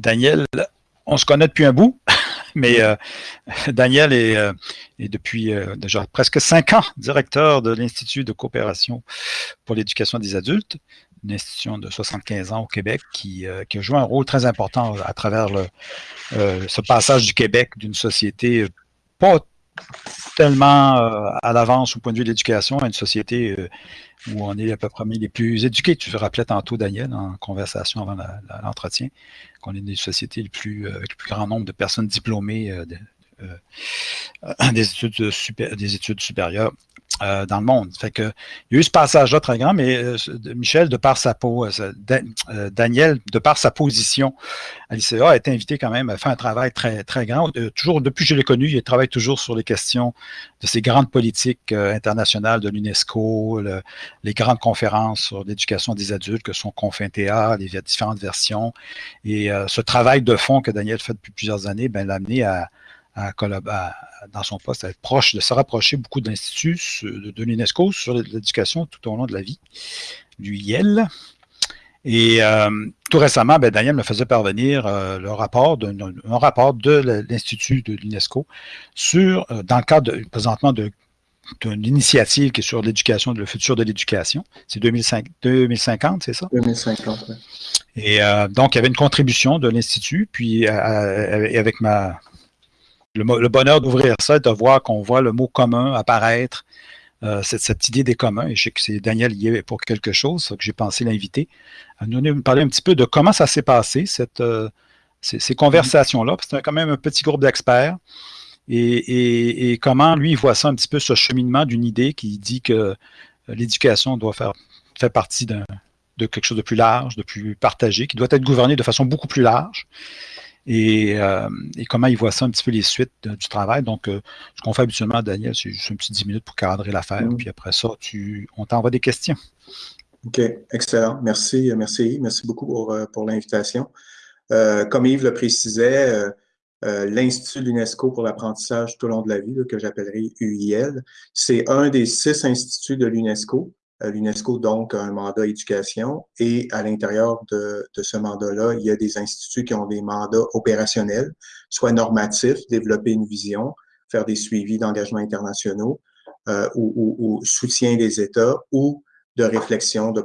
Daniel, on se connaît depuis un bout, mais euh, Daniel est, euh, depuis euh, déjà presque cinq ans directeur de l'Institut de coopération pour l'éducation des adultes, une institution de 75 ans au Québec qui, qui a joué un rôle très important à travers le, ce passage du Québec d'une société pas tellement à l'avance au point de vue de l'éducation une société où on est à peu près les plus éduqués. Tu te rappelais tantôt, Daniel, en conversation avant l'entretien, qu'on est des sociétés plus, euh, avec le plus grand nombre de personnes diplômées euh, euh, des, études des études supérieures euh, dans le monde. Fait il y a eu ce passage-là très grand, mais euh, Michel, de par sa peau, euh, Daniel, de par sa position à l'ICA, a été invité quand même à faire un travail très, très grand. toujours, depuis que je l'ai connu, il travaille toujours sur les questions de ces grandes politiques internationales de l'UNESCO, les grandes conférences sur l'éducation des adultes que sont Confintea, les différentes versions. Et ce travail de fond que Daniel fait depuis plusieurs années, ben, l'a amené à, à, dans son poste, à être proche, de se rapprocher beaucoup d'instituts de, l'UNESCO sur l'éducation tout au long de la vie, du IEL. Et euh, tout récemment, ben, Daniel me faisait parvenir euh, le rapport de, un rapport de l'Institut de l'UNESCO sur, euh, dans le cadre présentement de d'une initiative qui est sur l'éducation, le futur de l'éducation. C'est 2050, c'est ça? 2050, oui. Et donc, il y avait une contribution de l'Institut, puis avec ma, le, bonheur d'ouvrir ça et de voir qu'on voit le mot commun apparaître, euh, cette, idée des communs. Et je sais que c'est Daniel y est pour quelque chose, que j'ai pensé l'inviter, à nous parler un petit peu de comment ça s'est passé, cette, euh, ces, conversations-là. C'est quand même un petit groupe d'experts. Et, comment lui il voit ça un petit peu, ce cheminement d'une idée qui dit que l'éducation doit faire, faire partie de quelque chose de plus large, de plus partagé, qui doit être gouverné de façon beaucoup plus large. Euh, et, comment il voit ça un petit peu les suites du travail. Donc, euh, ce qu'on fait habituellement, Daniel, c'est juste un petit 10 minutes pour cadrer l'affaire, mm. puis après ça, tu, on t'envoie des questions. OK, excellent. Merci, merci, merci beaucoup pour, euh, pour l'invitation. comme Yves le précisait, l'Institut de l'UNESCO pour l'apprentissage tout au long de la vie, que j'appellerai UIL, c'est un des six instituts de l'UNESCO L'UNESCO, donc, a un mandat éducation et à l'intérieur de, ce mandat-là, il y a des instituts qui ont des mandats opérationnels, soit normatifs, développer une vision, faire des suivis d'engagements internationaux euh, ou, soutien des États ou de réflexion, de,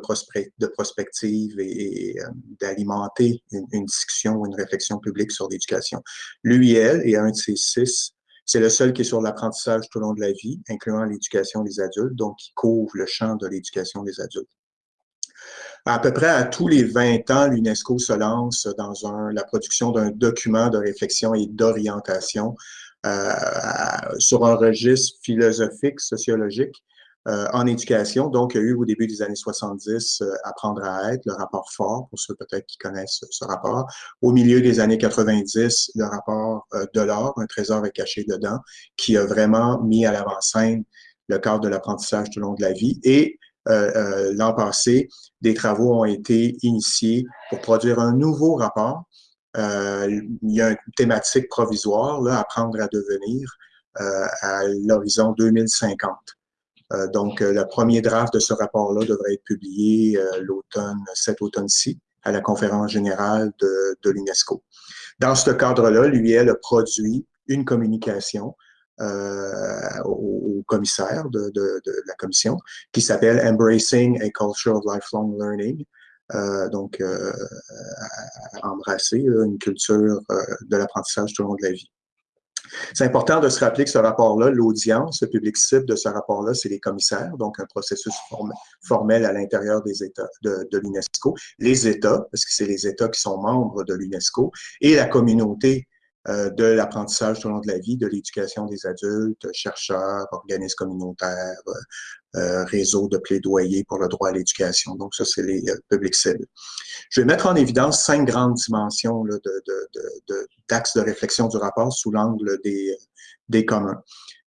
de prospective et, euh, d'alimenter une, une, discussion ou une réflexion publique sur l'éducation. L'UIL est un de ces six c'est le seul qui est sur l'apprentissage tout au long de la vie, incluant l'éducation des adultes, donc qui couvre le champ de l'éducation des adultes. À peu près à tous les 20 ans, l'UNESCO se lance dans la production d'un document de réflexion et d'orientation euh, sur un registre philosophique, sociologique, euh, en éducation. Donc, il y a eu au début des années 70 euh, Apprendre à être, le rapport fort, pour ceux peut-être qui connaissent ce rapport. Au milieu des années 90, le rapport euh, de l'or, un trésor est caché dedans, qui a vraiment mis à l'avant-scène le cadre de l'apprentissage tout au long de la vie. Et l'an passé, des travaux ont été initiés pour produire un nouveau rapport. il y a une thématique provisoire, là, apprendre à devenir, à l'horizon 2050. Euh, donc, euh, le premier draft de ce rapport-là devrait être publié euh, l'automne, cet automne-ci, à la conférence générale de, l'UNESCO. Dans ce cadre-là, l'UIL a produit une communication au, commissaire de, la commission qui s'appelle Embracing a Culture of Lifelong Learning. Donc, embrasser une culture de l'apprentissage tout au long de la vie. C'est important de se rappeler que ce rapport-là, l'audience, le public cible de ce rapport-là, c'est les commissaires, donc un processus formel à l'intérieur des États de, l'UNESCO, les États, parce que c'est les États qui sont membres de l'UNESCO, et la communauté euh, de l'apprentissage tout au long de la vie, de l'éducation des adultes, chercheurs, organismes communautaires, euh, euh, réseaux de plaidoyer pour le droit à l'éducation. Donc, ça, c'est les publics cibles. Je vais mettre en évidence cinq grandes dimensions d'axes de, de, de, de, réflexion du rapport sous l'angle des, des communs.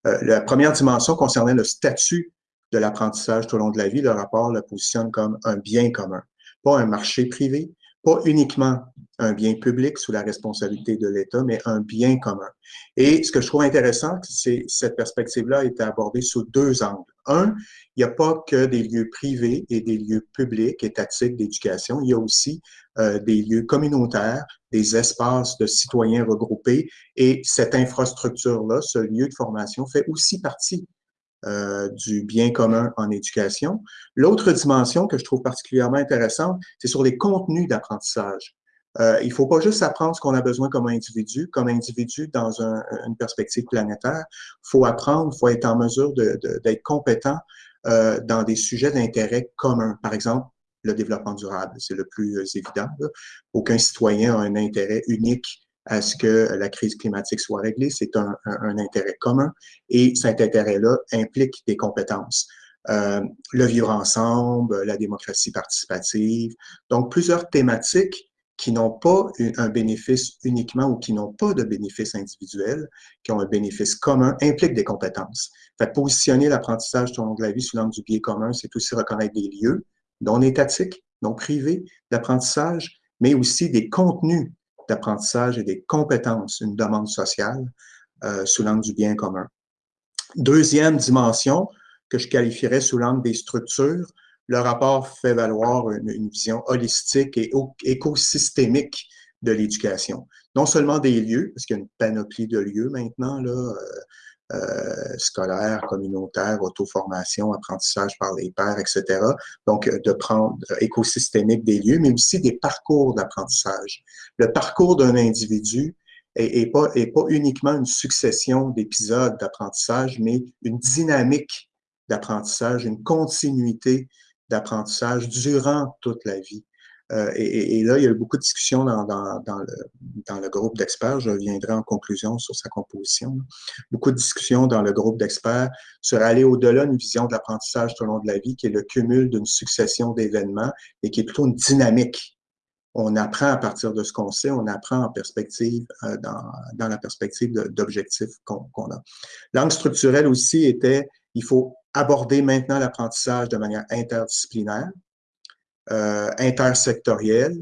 la première dimension concernait le statut de l'apprentissage tout au long de la vie. Le rapport le positionne comme un bien commun, pas un marché privé, pas uniquement un bien public sous la responsabilité de l'État, mais un bien commun. Et ce que je trouve intéressant, c'est cette perspective-là été abordée sous deux angles. Un, il n'y a pas que des lieux privés et des lieux publics, étatiques d'éducation. Il y a aussi euh, des lieux communautaires, des espaces de citoyens regroupés. Et cette infrastructure-là, ce lieu de formation, fait aussi partie euh, du bien commun en éducation. L'autre dimension que je trouve particulièrement intéressante, c'est sur les contenus d'apprentissage. Euh, il ne faut pas juste apprendre ce qu'on a besoin comme individu, comme individu dans un, une perspective planétaire. Il faut apprendre, il faut être en mesure d'être compétent euh, dans des sujets d'intérêt commun. Par exemple, le développement durable, c'est le plus évident. Aucun citoyen a un intérêt unique à ce que la crise climatique soit réglée. C'est un, intérêt commun et cet intérêt-là implique des compétences. Euh, le vivre ensemble, la démocratie participative. Donc, plusieurs thématiques qui n'ont pas un bénéfice uniquement ou qui n'ont pas de bénéfice individuel, qui ont un bénéfice commun, impliquent des compétences. Fait positionner l'apprentissage au long de la vie sous l'angle du biais commun, c'est aussi reconnaître des lieux non étatiques, non privés d'apprentissage, mais aussi des contenus d'apprentissage et des compétences, une demande sociale euh, sous l'angle du bien commun. Deuxième dimension que je qualifierais sous l'angle des structures, le rapport fait valoir une, vision holistique et écosystémique de l'éducation. Non seulement des lieux, parce qu'il y a une panoplie de lieux maintenant, là, euh, euh, scolaire, communautaire, auto-formation, apprentissage par les pairs, etc. Donc, euh, de prendre euh, écosystémique des lieux, mais aussi des parcours d'apprentissage. Le parcours d'un individu est, est, pas, est pas uniquement une succession d'épisodes d'apprentissage, mais une dynamique d'apprentissage, une continuité d'apprentissage durant toute la vie. Euh, et, et, là, il y a eu beaucoup de discussions dans, dans, dans, le, dans le, groupe d'experts. Je reviendrai en conclusion sur sa composition. Beaucoup de discussions dans le groupe d'experts sur aller au-delà d'une vision de l'apprentissage tout au long de la vie, qui est le cumul d'une succession d'événements et qui est plutôt une dynamique. On apprend à partir de ce qu'on sait, on apprend en perspective, euh, dans, dans, la perspective d'objectifs qu'on a. L'angle structurel aussi était, il faut aborder maintenant l'apprentissage de manière interdisciplinaire, euh, intersectoriel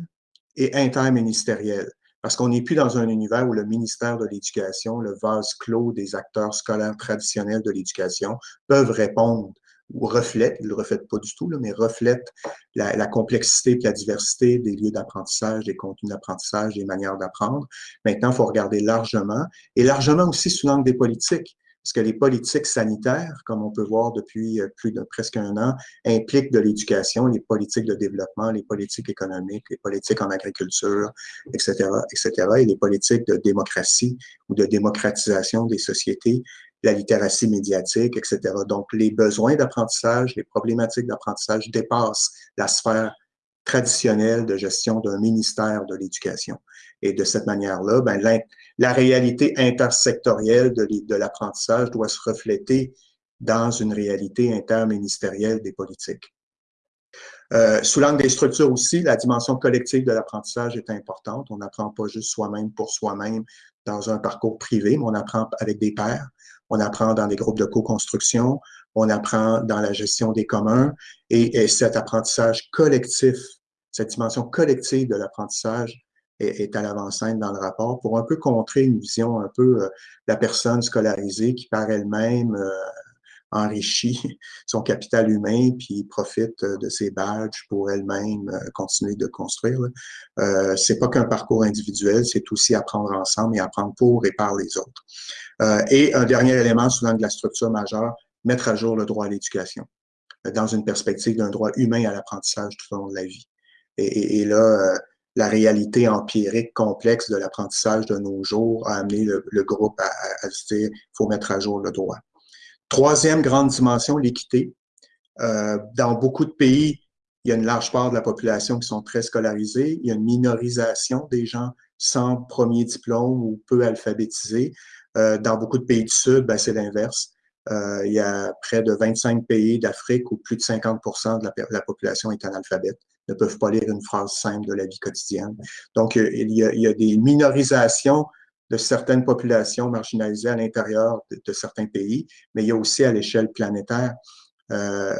et interministériel. Parce qu'on n'est plus dans un univers où le ministère de l'Éducation, le vase clos des acteurs scolaires traditionnels de l'éducation, peuvent répondre ou reflètent, ils ne le reflètent pas du tout, là, mais reflètent la, la complexité et la diversité des lieux d'apprentissage, des contenus d'apprentissage, des manières d'apprendre. Maintenant, il faut regarder largement, et largement aussi sous l'angle des politiques parce que les politiques sanitaires, comme on peut voir depuis euh, plus de presque un an, impliquent de l'éducation, les politiques de développement, les politiques économiques, les politiques en agriculture, etc., etc., et les politiques de démocratie ou de démocratisation des sociétés, la littératie médiatique, etc. Donc, les besoins d'apprentissage, les problématiques d'apprentissage dépassent la sphère traditionnelle de gestion d'un ministère de l'Éducation. Et de cette manière-là, ben, la réalité intersectorielle de, de l'apprentissage doit se refléter dans une réalité interministérielle des politiques. Euh, sous l'angle des structures aussi, la dimension collective de l'apprentissage est importante. On n'apprend pas juste soi-même pour soi-même dans un parcours privé, mais on apprend avec des pairs, on apprend dans des groupes de co-construction, on apprend dans la gestion des communs, et, et cet apprentissage collectif, cette dimension collective de l'apprentissage est, à l'avant-scène dans le rapport pour un peu contrer une vision un peu euh, la personne scolarisée qui par elle-même euh, enrichit son capital humain puis profite euh, de ses badges pour elle-même continuer de construire. Euh, c'est pas qu'un parcours individuel, c'est aussi apprendre ensemble et apprendre pour et par les autres. Euh, et un dernier élément sous l'angle de la structure majeure, mettre à jour le droit à l'éducation dans une perspective d'un droit humain à l'apprentissage tout au long de la vie. Et, là, la réalité empirique complexe de l'apprentissage de nos jours a amené le, groupe à, à, se dire faut mettre à jour le droit. Troisième grande dimension, l'équité. Euh, dans beaucoup de pays, il y a une large part de la population qui sont très scolarisés. Il y a une minorisation des gens sans premier diplôme ou peu alphabétisés. Euh, dans beaucoup de pays du Sud, ben, c'est l'inverse. Euh, il y a près de 25 pays d'Afrique où plus de 50% de la, la population est analphabète ne peuvent pas lire une phrase simple de la vie quotidienne. Donc, euh, il y a, il y a des minorisations de certaines populations marginalisées à l'intérieur de, de, certains pays, mais il y a aussi à l'échelle planétaire euh,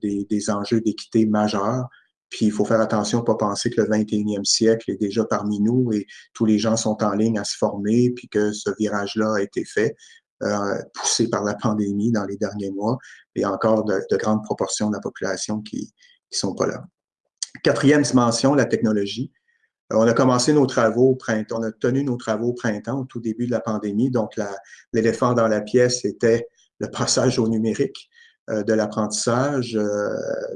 des, des, enjeux d'équité majeurs. Puis il faut faire attention, pas penser que le 21e siècle est déjà parmi nous et tous les gens sont en ligne à se former, puis que ce virage-là a été fait. Euh, poussé par la pandémie dans les derniers mois. puis encore de, grandes proportions de la population qui ne sont pas là. Quatrième dimension, la technologie. Euh, on a commencé nos travaux au printemps, on a tenu nos travaux au printemps, au tout début de la pandémie. Donc, l'éléphant dans la pièce était le passage au numérique euh, de l'apprentissage euh,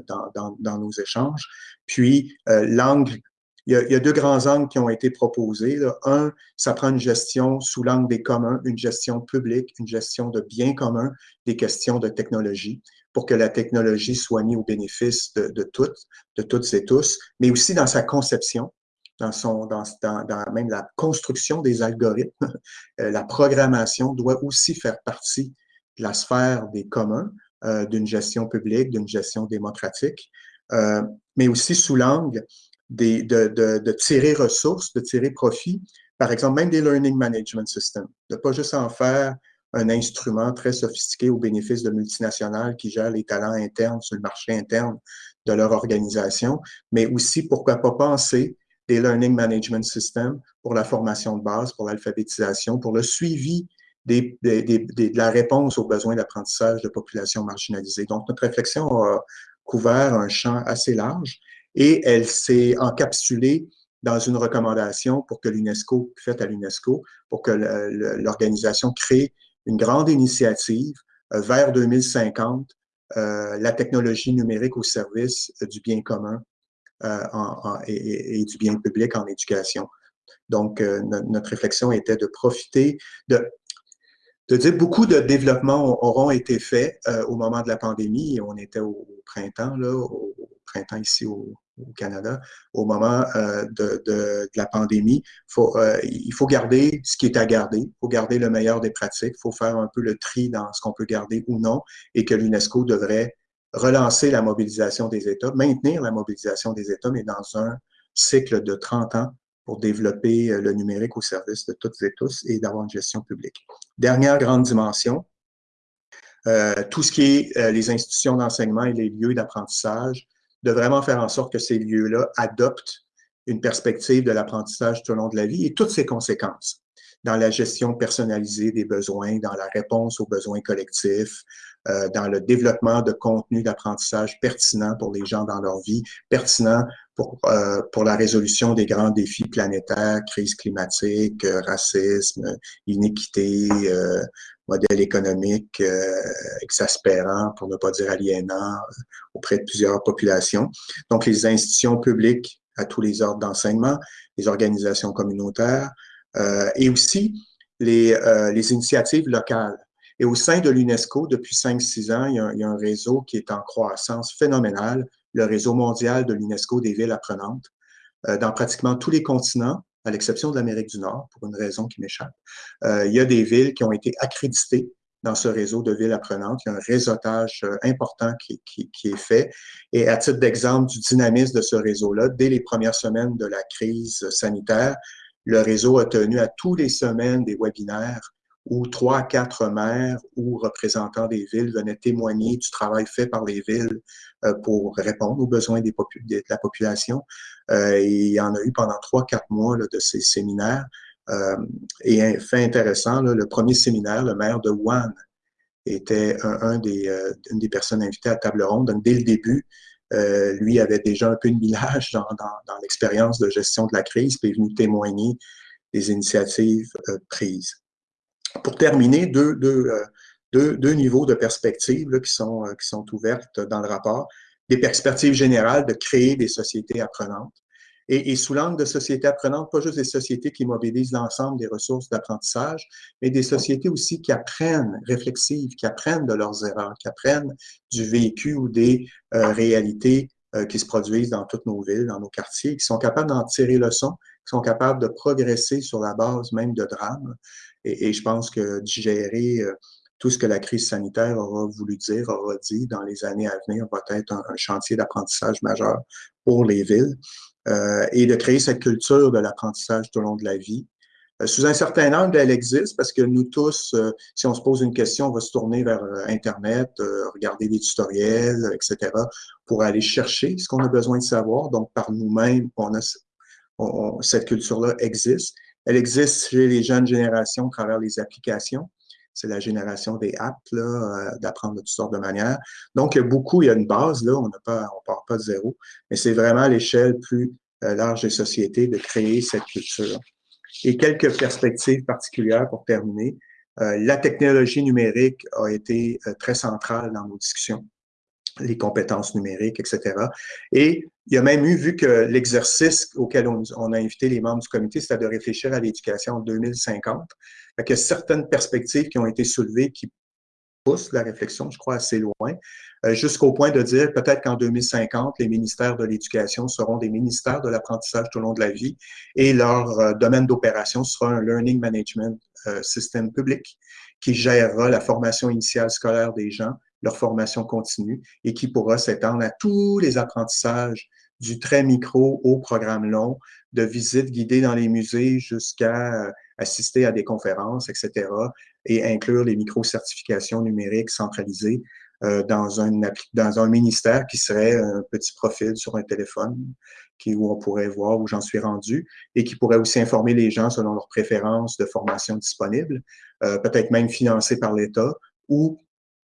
dans, dans, nos échanges. Puis, l'angle il y, a, deux grands angles qui ont été proposés. Un, ça prend une gestion sous l'angle des communs, une gestion publique, une gestion de biens communs, des questions de technologie, pour que la technologie soit mise au bénéfice de, toutes, de toutes et tous, mais aussi dans sa conception, dans, son, dans, dans, même la construction des algorithmes. Euh, la programmation doit aussi faire partie de la sphère des communs, euh, d'une gestion publique, d'une gestion démocratique, euh, mais aussi sous l'angle de, de, de, tirer ressources, de tirer profit, par exemple, même des Learning Management Systems, de pas juste en faire un instrument très sophistiqué au bénéfice de multinationales qui gèrent les talents internes sur le marché interne de leur organisation, mais aussi, pourquoi pas penser des Learning Management Systems pour la formation de base, pour l'alphabétisation, pour le suivi des, des, des, de la réponse aux besoins d'apprentissage de populations marginalisées. Donc, notre réflexion a couvert un champ assez large et elle s'est encapsulée dans une recommandation pour que l'UNESCO, faite à l'UNESCO, pour que l'organisation crée une grande initiative euh, vers 2050, euh, la technologie numérique au service du bien commun euh, et, du bien public en éducation. Donc, notre réflexion était de profiter de, de dire beaucoup de développements auront été faits au moment de la pandémie. On était au, printemps, là, au, printemps ici au, Canada, au moment euh, de, la pandémie. Euh, il faut garder ce qui est à garder, il faut garder le meilleur des pratiques, il faut faire un peu le tri dans ce qu'on peut garder ou non, et que l'UNESCO devrait relancer la mobilisation des États, maintenir la mobilisation des États, mais dans un cycle de 30 ans pour développer euh, le numérique au service de toutes et tous et d'avoir une gestion publique. Dernière grande dimension, euh, tout ce qui est euh, les institutions d'enseignement et les lieux d'apprentissage, de vraiment faire en sorte que ces lieux-là adoptent une perspective de l'apprentissage tout au long de la vie et toutes ses conséquences dans la gestion personnalisée des besoins, dans la réponse aux besoins collectifs, euh, dans le développement de contenus d'apprentissage pertinents pour les gens dans leur vie, pertinents pour, euh, pour la résolution des grands défis planétaires, crise climatique, euh, racisme, inéquité, euh, modèle économique euh, exaspérant, pour ne pas dire aliénant, euh, auprès de plusieurs populations. Donc, les institutions publiques à tous les ordres d'enseignement, les organisations communautaires et aussi les, les, initiatives locales. Et au sein de l'UNESCO, depuis 5-6 ans, il y, a, un réseau qui est en croissance phénoménale, le réseau mondial de l'UNESCO des villes apprenantes, dans pratiquement tous les continents, à l'exception de l'Amérique du Nord, pour une raison qui m'échappe. Euh, il y a des villes qui ont été accréditées dans ce réseau de villes apprenantes. Il y a un réseautage euh, important qui est fait. Et à titre d'exemple du dynamisme de ce réseau-là, dès les premières semaines de la crise sanitaire, le réseau a tenu à tous les semaines des webinaires où trois, quatre maires ou représentants des villes venaient témoigner du travail fait par les villes euh, pour répondre aux besoins de la population. Euh, il y en a eu pendant trois, quatre mois de ces séminaires. Euh, et fait intéressant, le premier séminaire, le maire de Wuhan était un, des, une des personnes invitées à table ronde. Dès le début, lui avait déjà un peu de millage dans, l'expérience de gestion de la crise, puis est venu témoigner des initiatives prises. Pour terminer, deux, euh, niveaux de perspectives qui, sont, euh, qui sont ouvertes dans le rapport. Des perspectives générales de créer des sociétés apprenantes. Et, sous l'angle de sociétés apprenantes, pas juste des sociétés qui mobilisent l'ensemble des ressources d'apprentissage, mais des sociétés aussi qui apprennent, réflexives, qui apprennent de leurs erreurs, qui apprennent du vécu ou des euh, réalités euh, qui se produisent dans toutes nos villes, dans nos quartiers, qui sont capables d'en tirer leçon, qui sont capables de progresser sur la base même de drames. Et, je pense que digérer euh, tout ce que la crise sanitaire aura voulu dire, aura dit dans les années à venir, va être un, chantier d'apprentissage majeur pour les villes. Euh, et de créer cette culture de l'apprentissage tout au long de la vie. Euh, sous un certain angle, elle existe parce que nous tous, si on se pose une question, on va se tourner vers Internet, regarder des tutoriels, etc., pour aller chercher ce qu'on a besoin de savoir. Donc, par nous-mêmes, on a, cette culture-là existe. Elle existe chez les jeunes générations à travers les applications. C'est la génération des apps, d'apprendre de toutes sortes de manières. Donc, il y a beaucoup, il y a une base, là, on ne part pas de zéro, mais c'est vraiment à l'échelle plus large des sociétés de créer cette culture. Et quelques perspectives particulières pour terminer. la technologie numérique a été très centrale dans nos discussions les compétences numériques, etc. Et il y a même eu, vu que l'exercice auquel on, a invité les membres du comité, c'était de réfléchir à l'éducation en 2050, il y a certaines perspectives qui ont été soulevées qui poussent la réflexion, je crois, assez loin, euh, jusqu'au point de dire peut-être qu'en 2050, les ministères de l'éducation seront des ministères de l'apprentissage tout au long de la vie et leur euh, domaine d'opération sera un Learning Management euh, System public qui gérera la formation initiale scolaire des gens, leur formation continue et qui pourra s'étendre à tous les apprentissages du très micro au programme long, de visites guidées dans les musées jusqu'à euh, assister à des conférences, etc., et inclure les micro-certifications numériques centralisées euh, dans, un, dans un ministère qui serait un petit profil sur un téléphone qui, où on pourrait voir où j'en suis rendu et qui pourrait aussi informer les gens selon leurs préférences de formation disponible, euh, peut-être même financé par l'État ou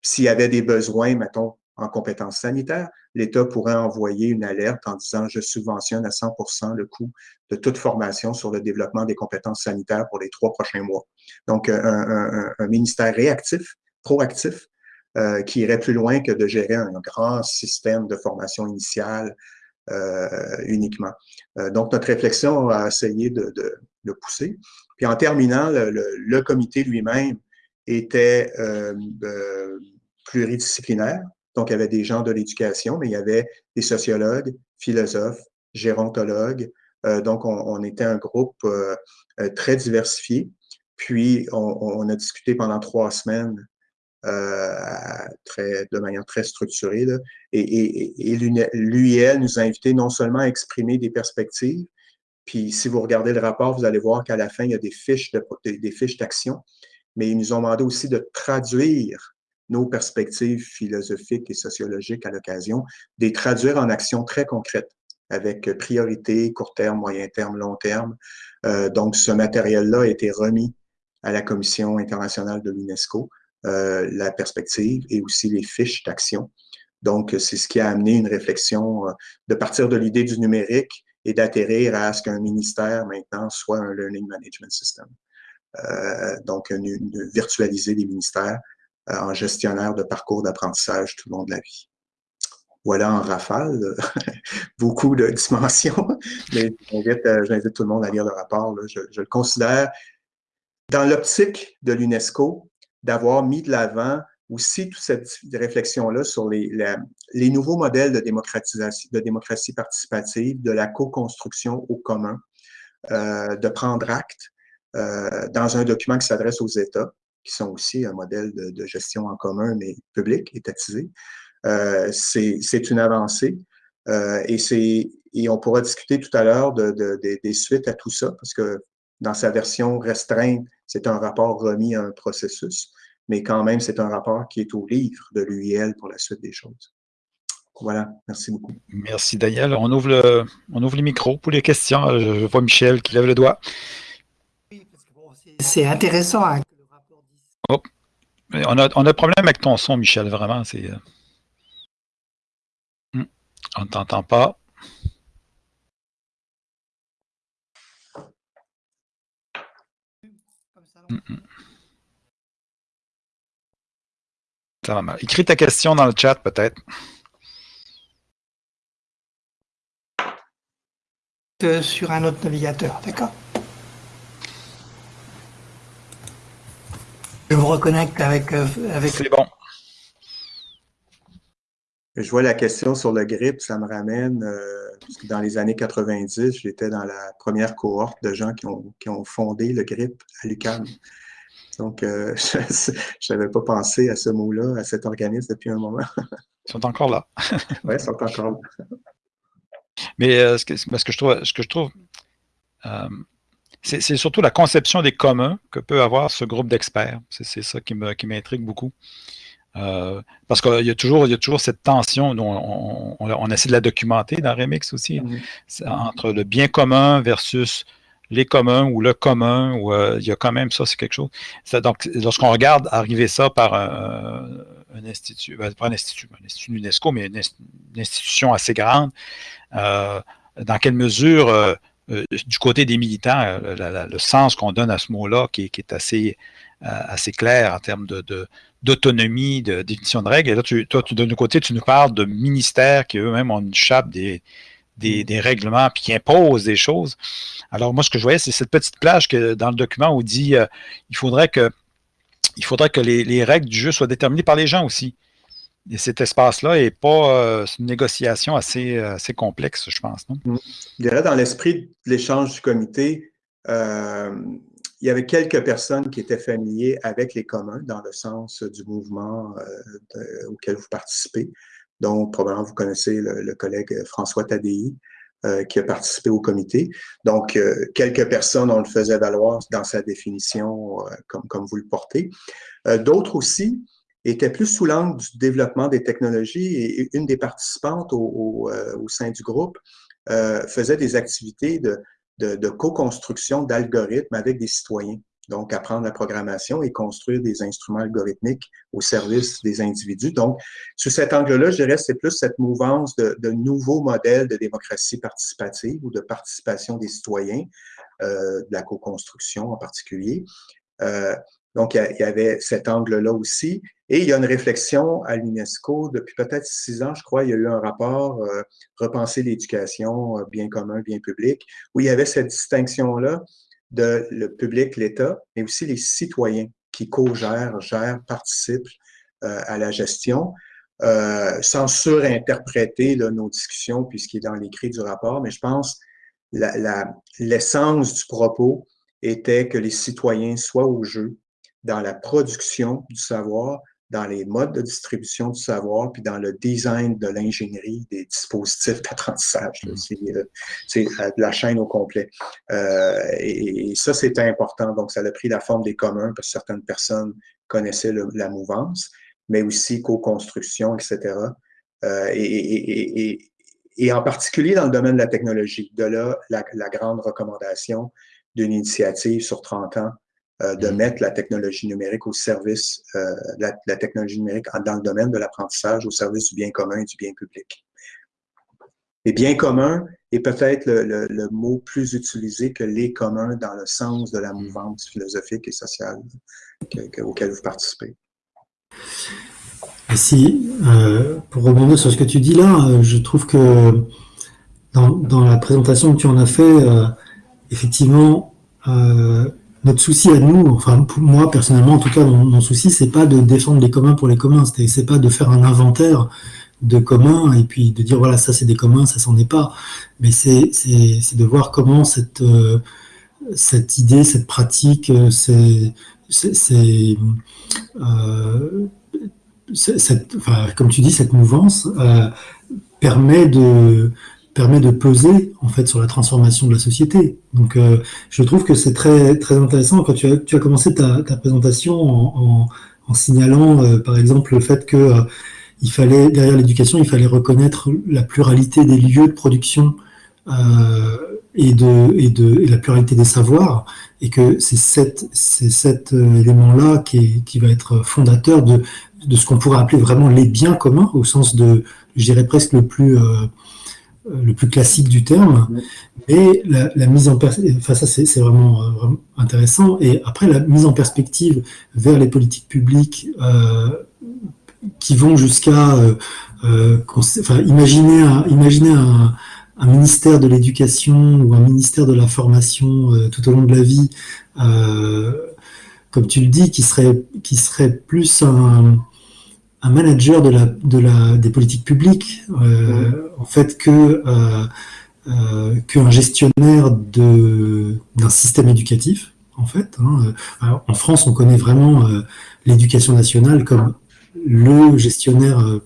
s'il y avait des besoins, mettons, en compétences sanitaires, l'État pourrait envoyer une alerte en disant « je subventionne à 100% le coût de toute formation sur le développement des compétences sanitaires pour les trois prochains mois ». Donc, un, ministère réactif, proactif, euh, qui irait plus loin que de gérer un grand système de formation initiale euh, uniquement. Euh, donc, notre réflexion a essayé de, de, pousser. Puis en terminant, le comité lui-même était pluridisciplinaire. Donc, il y avait des gens de l'éducation, mais il y avait des sociologues, philosophes, gérontologues. Euh, donc, on, était un groupe euh, euh, très diversifié. Puis, on, a discuté pendant trois semaines très, de manière très structurée. Et, et, et l'UIL nous a invités non seulement à exprimer des perspectives, puis si vous regardez le rapport, vous allez voir qu'à la fin, il y a des fiches des fiches d'action, mais ils nous ont demandé aussi de traduire nos perspectives philosophiques et sociologiques à l'occasion, des traduire en actions très concrètes avec priorité, court terme, moyen terme, long terme. Euh, donc, ce matériel-là a été remis à la Commission internationale de l'UNESCO, euh, la perspective et aussi les fiches d'action. Donc, c'est ce qui a amené une réflexion euh, de partir de l'idée du numérique et d'atterrir à ce qu'un ministère maintenant soit un Learning Management System. Euh, donc, virtualiser les ministères en gestionnaire de parcours d'apprentissage tout le long de la vie. Voilà en rafale, beaucoup de dimensions, mais euh, j'invite tout le monde à lire le rapport. Je, le considère, dans l'optique de l'UNESCO, d'avoir mis de l'avant aussi toute cette réflexion-là sur les, les, nouveaux modèles de démocratisation, de démocratie participative, de la co-construction au commun, euh, de prendre acte dans un document qui s'adresse aux États, qui sont aussi un modèle de, gestion en commun, mais public, étatisé. Euh, c'est une avancée. Euh, et, et on pourra discuter tout à l'heure de, des suites à tout ça, parce que dans sa version restreinte, c'est un rapport remis à un processus, mais quand même, c'est un rapport qui est au livre de l'UIL pour la suite des choses. Voilà, merci beaucoup. Merci Daniel. On ouvre le, on ouvre le micro pour les questions. Je vois Michel qui lève le doigt. C'est intéressant hein, Oh. On a, on a problème avec ton son, Michel, vraiment. C'est. Euh, hmm. On ne t'entend pas. Hmm, hmm. Ça va mal. Écris ta question dans le chat, peut-être. Sur un autre navigateur, d'accord? Je vous reconnecte avec... Euh, avec... C'est bon. Je vois la question sur le grip, ça me ramène, euh, dans les années 90, j'étais dans la première cohorte de gens qui ont, qui ont fondé le grip à l'UQAM. Donc, euh, je n'avais pas pensé à ce mot-là, à cet organisme depuis un moment. Ils sont encore là. oui, ils sont encore là. Mais ce, que, ce, que, je trouve, ce que je trouve c'est surtout la conception des communs que peut avoir ce groupe d'experts. C'est ça qui m'intrigue beaucoup. Euh, parce qu'il y, a toujours, il y a toujours cette tension, dont on, essaie de la documenter dans Remix aussi, mm-hmm. entre le bien commun versus les communs ou le commun, ou euh, il y a quand même ça, c'est quelque chose. donc, lorsqu'on regarde arriver ça par un, institut, ben, pas un institut, un institut UNESCO, mais une, institution assez grande, euh, dans quelle mesure, euh, du côté des militants, le sens qu'on donne à ce mot-là, qui, est assez, assez clair en termes de, d'autonomie, de, définition de règles. Et là, toi, de côté, tu nous parles de ministères qui eux-mêmes ont une chape des, règlements puis qui imposent des choses. Alors, moi, ce que je voyais, c'est cette petite plage que dans le document où dit euh, il faudrait que il faudrait que les, règles du jeu soient déterminées par les gens aussi. Et cet espace-là n'est pas euh, une négociation assez, assez complexe, je pense. Non? Je dirais dans l'esprit de l'échange du comité, euh, il y avait quelques personnes qui étaient familiers avec les communs dans le sens du mouvement auquel vous participez. Donc, probablement, vous connaissez le, collègue François Tadei, euh, qui a participé au comité. Donc, euh, quelques personnes, on le faisait valoir dans sa définition, euh, comme, comme vous le portez. D'autres aussi étaient plus sous l'angle du développement des technologies et une des participantes au, au, sein du groupe faisait des activités de, de, de co-construction d'algorithmes avec des citoyens donc apprendre la programmation et construire des instruments algorithmiques au service des individus. Donc, sous cet angle-là, je dirais c'est plus cette mouvance de, de, nouveaux modèles de démocratie participative ou de participation des citoyens, euh, de la co-construction en particulier. Euh, donc, il y avait cet angle-là aussi. Et il y a une réflexion à l'UNESCO depuis peut-être six ans, je crois, il y a eu un rapport euh, Repenser l'éducation, euh, bien commun, bien public, où il y avait cette distinction-là de le public, l'État, mais aussi les citoyens qui co-gèrent, gèrent, participent euh, à la gestion, euh, sans surinterpréter nos discussions puisqu'il est dans l'écrit du rapport, mais je pense l'essence du propos était que les citoyens soient au jeu dans la production du savoir, dans les modes de distribution du savoir, puis dans le design de l'ingénierie des dispositifs d'apprentissage. Mm. C'est euh, la chaîne au complet. Euh, et, ça, c'était important. Donc, ça a pris la forme des communs, parce que certaines personnes connaissaient la mouvance, mais aussi co-construction, etc. Euh, et, et, en particulier dans le domaine de la technologie. De là, la, la grande recommandation d'une initiative sur 30 ans euh, de mm. mettre la technologie numérique au service, euh, la, la, technologie numérique dans le domaine de l'apprentissage au service du bien commun et du bien public. Les biens communs est peut-être le, le, mot plus utilisé que les communs dans le sens de la mm. mouvance philosophique et sociale que, auquel vous participez. Si, euh, pour rebondir sur ce que tu dis là, euh, je trouve que dans, dans, la présentation que tu en as fait, effectivement, notre souci à nous, enfin moi personnellement en tout cas, mon, mon souci c'est pas de défendre les communs pour les communs, c'est pas de faire un inventaire de communs et puis de dire voilà ça c'est des communs, ça s'en est pas, mais c'est de voir comment cette euh, idée, cette pratique, euh, euh, cette, enfin, comme tu dis, cette mouvance permet de permet de peser en fait sur la transformation de la société. Donc, euh, je trouve que c'est très très intéressant quand tu as, commencé ta, ta présentation en, signalant, euh, par exemple, le fait que euh, il fallait derrière l'éducation, il fallait reconnaître la pluralité des lieux de production et de et de et la pluralité des savoirs, et que c'est cet cet élément-là qui qui va être fondateur de de ce qu'on pourrait appeler vraiment les biens communs au sens de, je dirais presque le plus le plus classique du terme, mais la, mise en enfin ça c'est vraiment, euh, vraiment, intéressant, et après la mise en perspective vers les politiques publiques euh, qui vont jusqu'à euh, euh enfin, imaginer, un, imaginer un, un ministère de l'éducation ou un ministère de la formation euh, tout au long de la vie, comme tu le dis, qui serait, qui serait plus un, un manager de la, de la, des politiques publiques, euh, en fait, que euh, euh, qu'un gestionnaire d'un système éducatif, en fait. Hein. Alors, en France, on connaît vraiment l'éducation nationale comme le gestionnaire,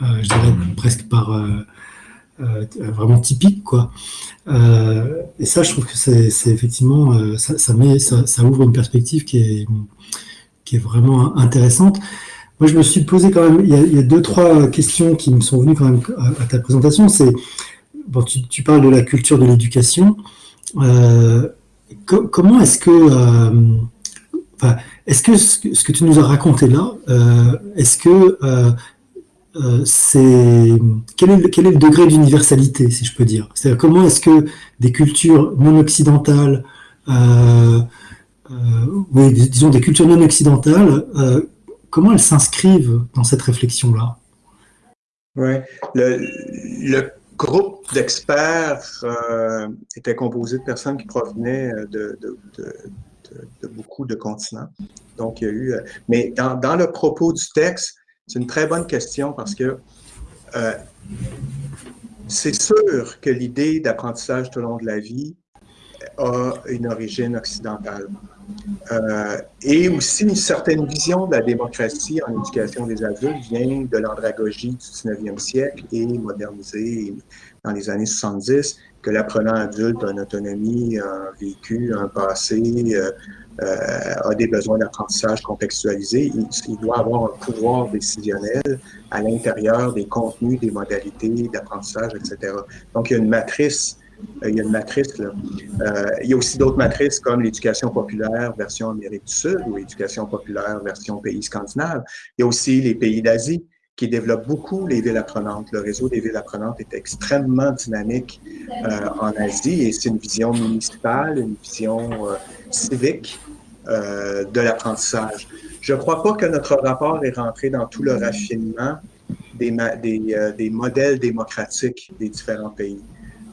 je dirais presque par vraiment typique, quoi. et ça, je trouve que c'est effectivement, ça, ça, met, ça, ça, ouvre une perspective qui est, qui est vraiment intéressante. Moi, je me suis posé quand même, il y, a, deux, trois questions qui me sont venues quand même à, ta présentation. C'est, bon, tu, parles de la culture de l'éducation. Euh, comment est-ce que, enfin, est-ce que ce que tu nous as raconté là, est-ce que c'est quel est, quel est le degré d'universalité, si je peux dire? C'est-à-dire comment est-ce que des cultures non occidentales, oui, disons des cultures non occidentales, comment elles s'inscrivent dans cette réflexion-là? Oui, le, groupe d'experts euh, était composé de personnes qui provenaient de, de, beaucoup de continents. Donc, il y a eu. Euh, mais dans, le propos du texte, c'est une très bonne question parce que euh, c'est sûr que l'idée d'apprentissage tout au long de la vie a une origine occidentale. Euh, et aussi une certaine vision de la démocratie en éducation des adultes vient de l'andragogie du 19e siècle et modernisée dans les années 70, que l'apprenant adulte a une autonomie, un vécu, un passé, euh, euh, a des besoins d'apprentissage contextualisés. Il, doit avoir un pouvoir décisionnel à l'intérieur des contenus, des modalités d'apprentissage, etc. Donc, il y a une matrice il y a une matrice. Euh, il y a aussi d'autres matrices comme l'éducation populaire version Amérique du Sud ou l'éducation populaire version pays scandinaves. Il y a aussi les pays d'Asie qui développent beaucoup les villes apprenantes. Le réseau des villes apprenantes est extrêmement dynamique euh, en Asie et c'est une vision municipale, une vision euh, civique de l'apprentissage. Je ne crois pas que notre rapport est rentré dans tout le raffinement des modèles démocratiques des différents pays.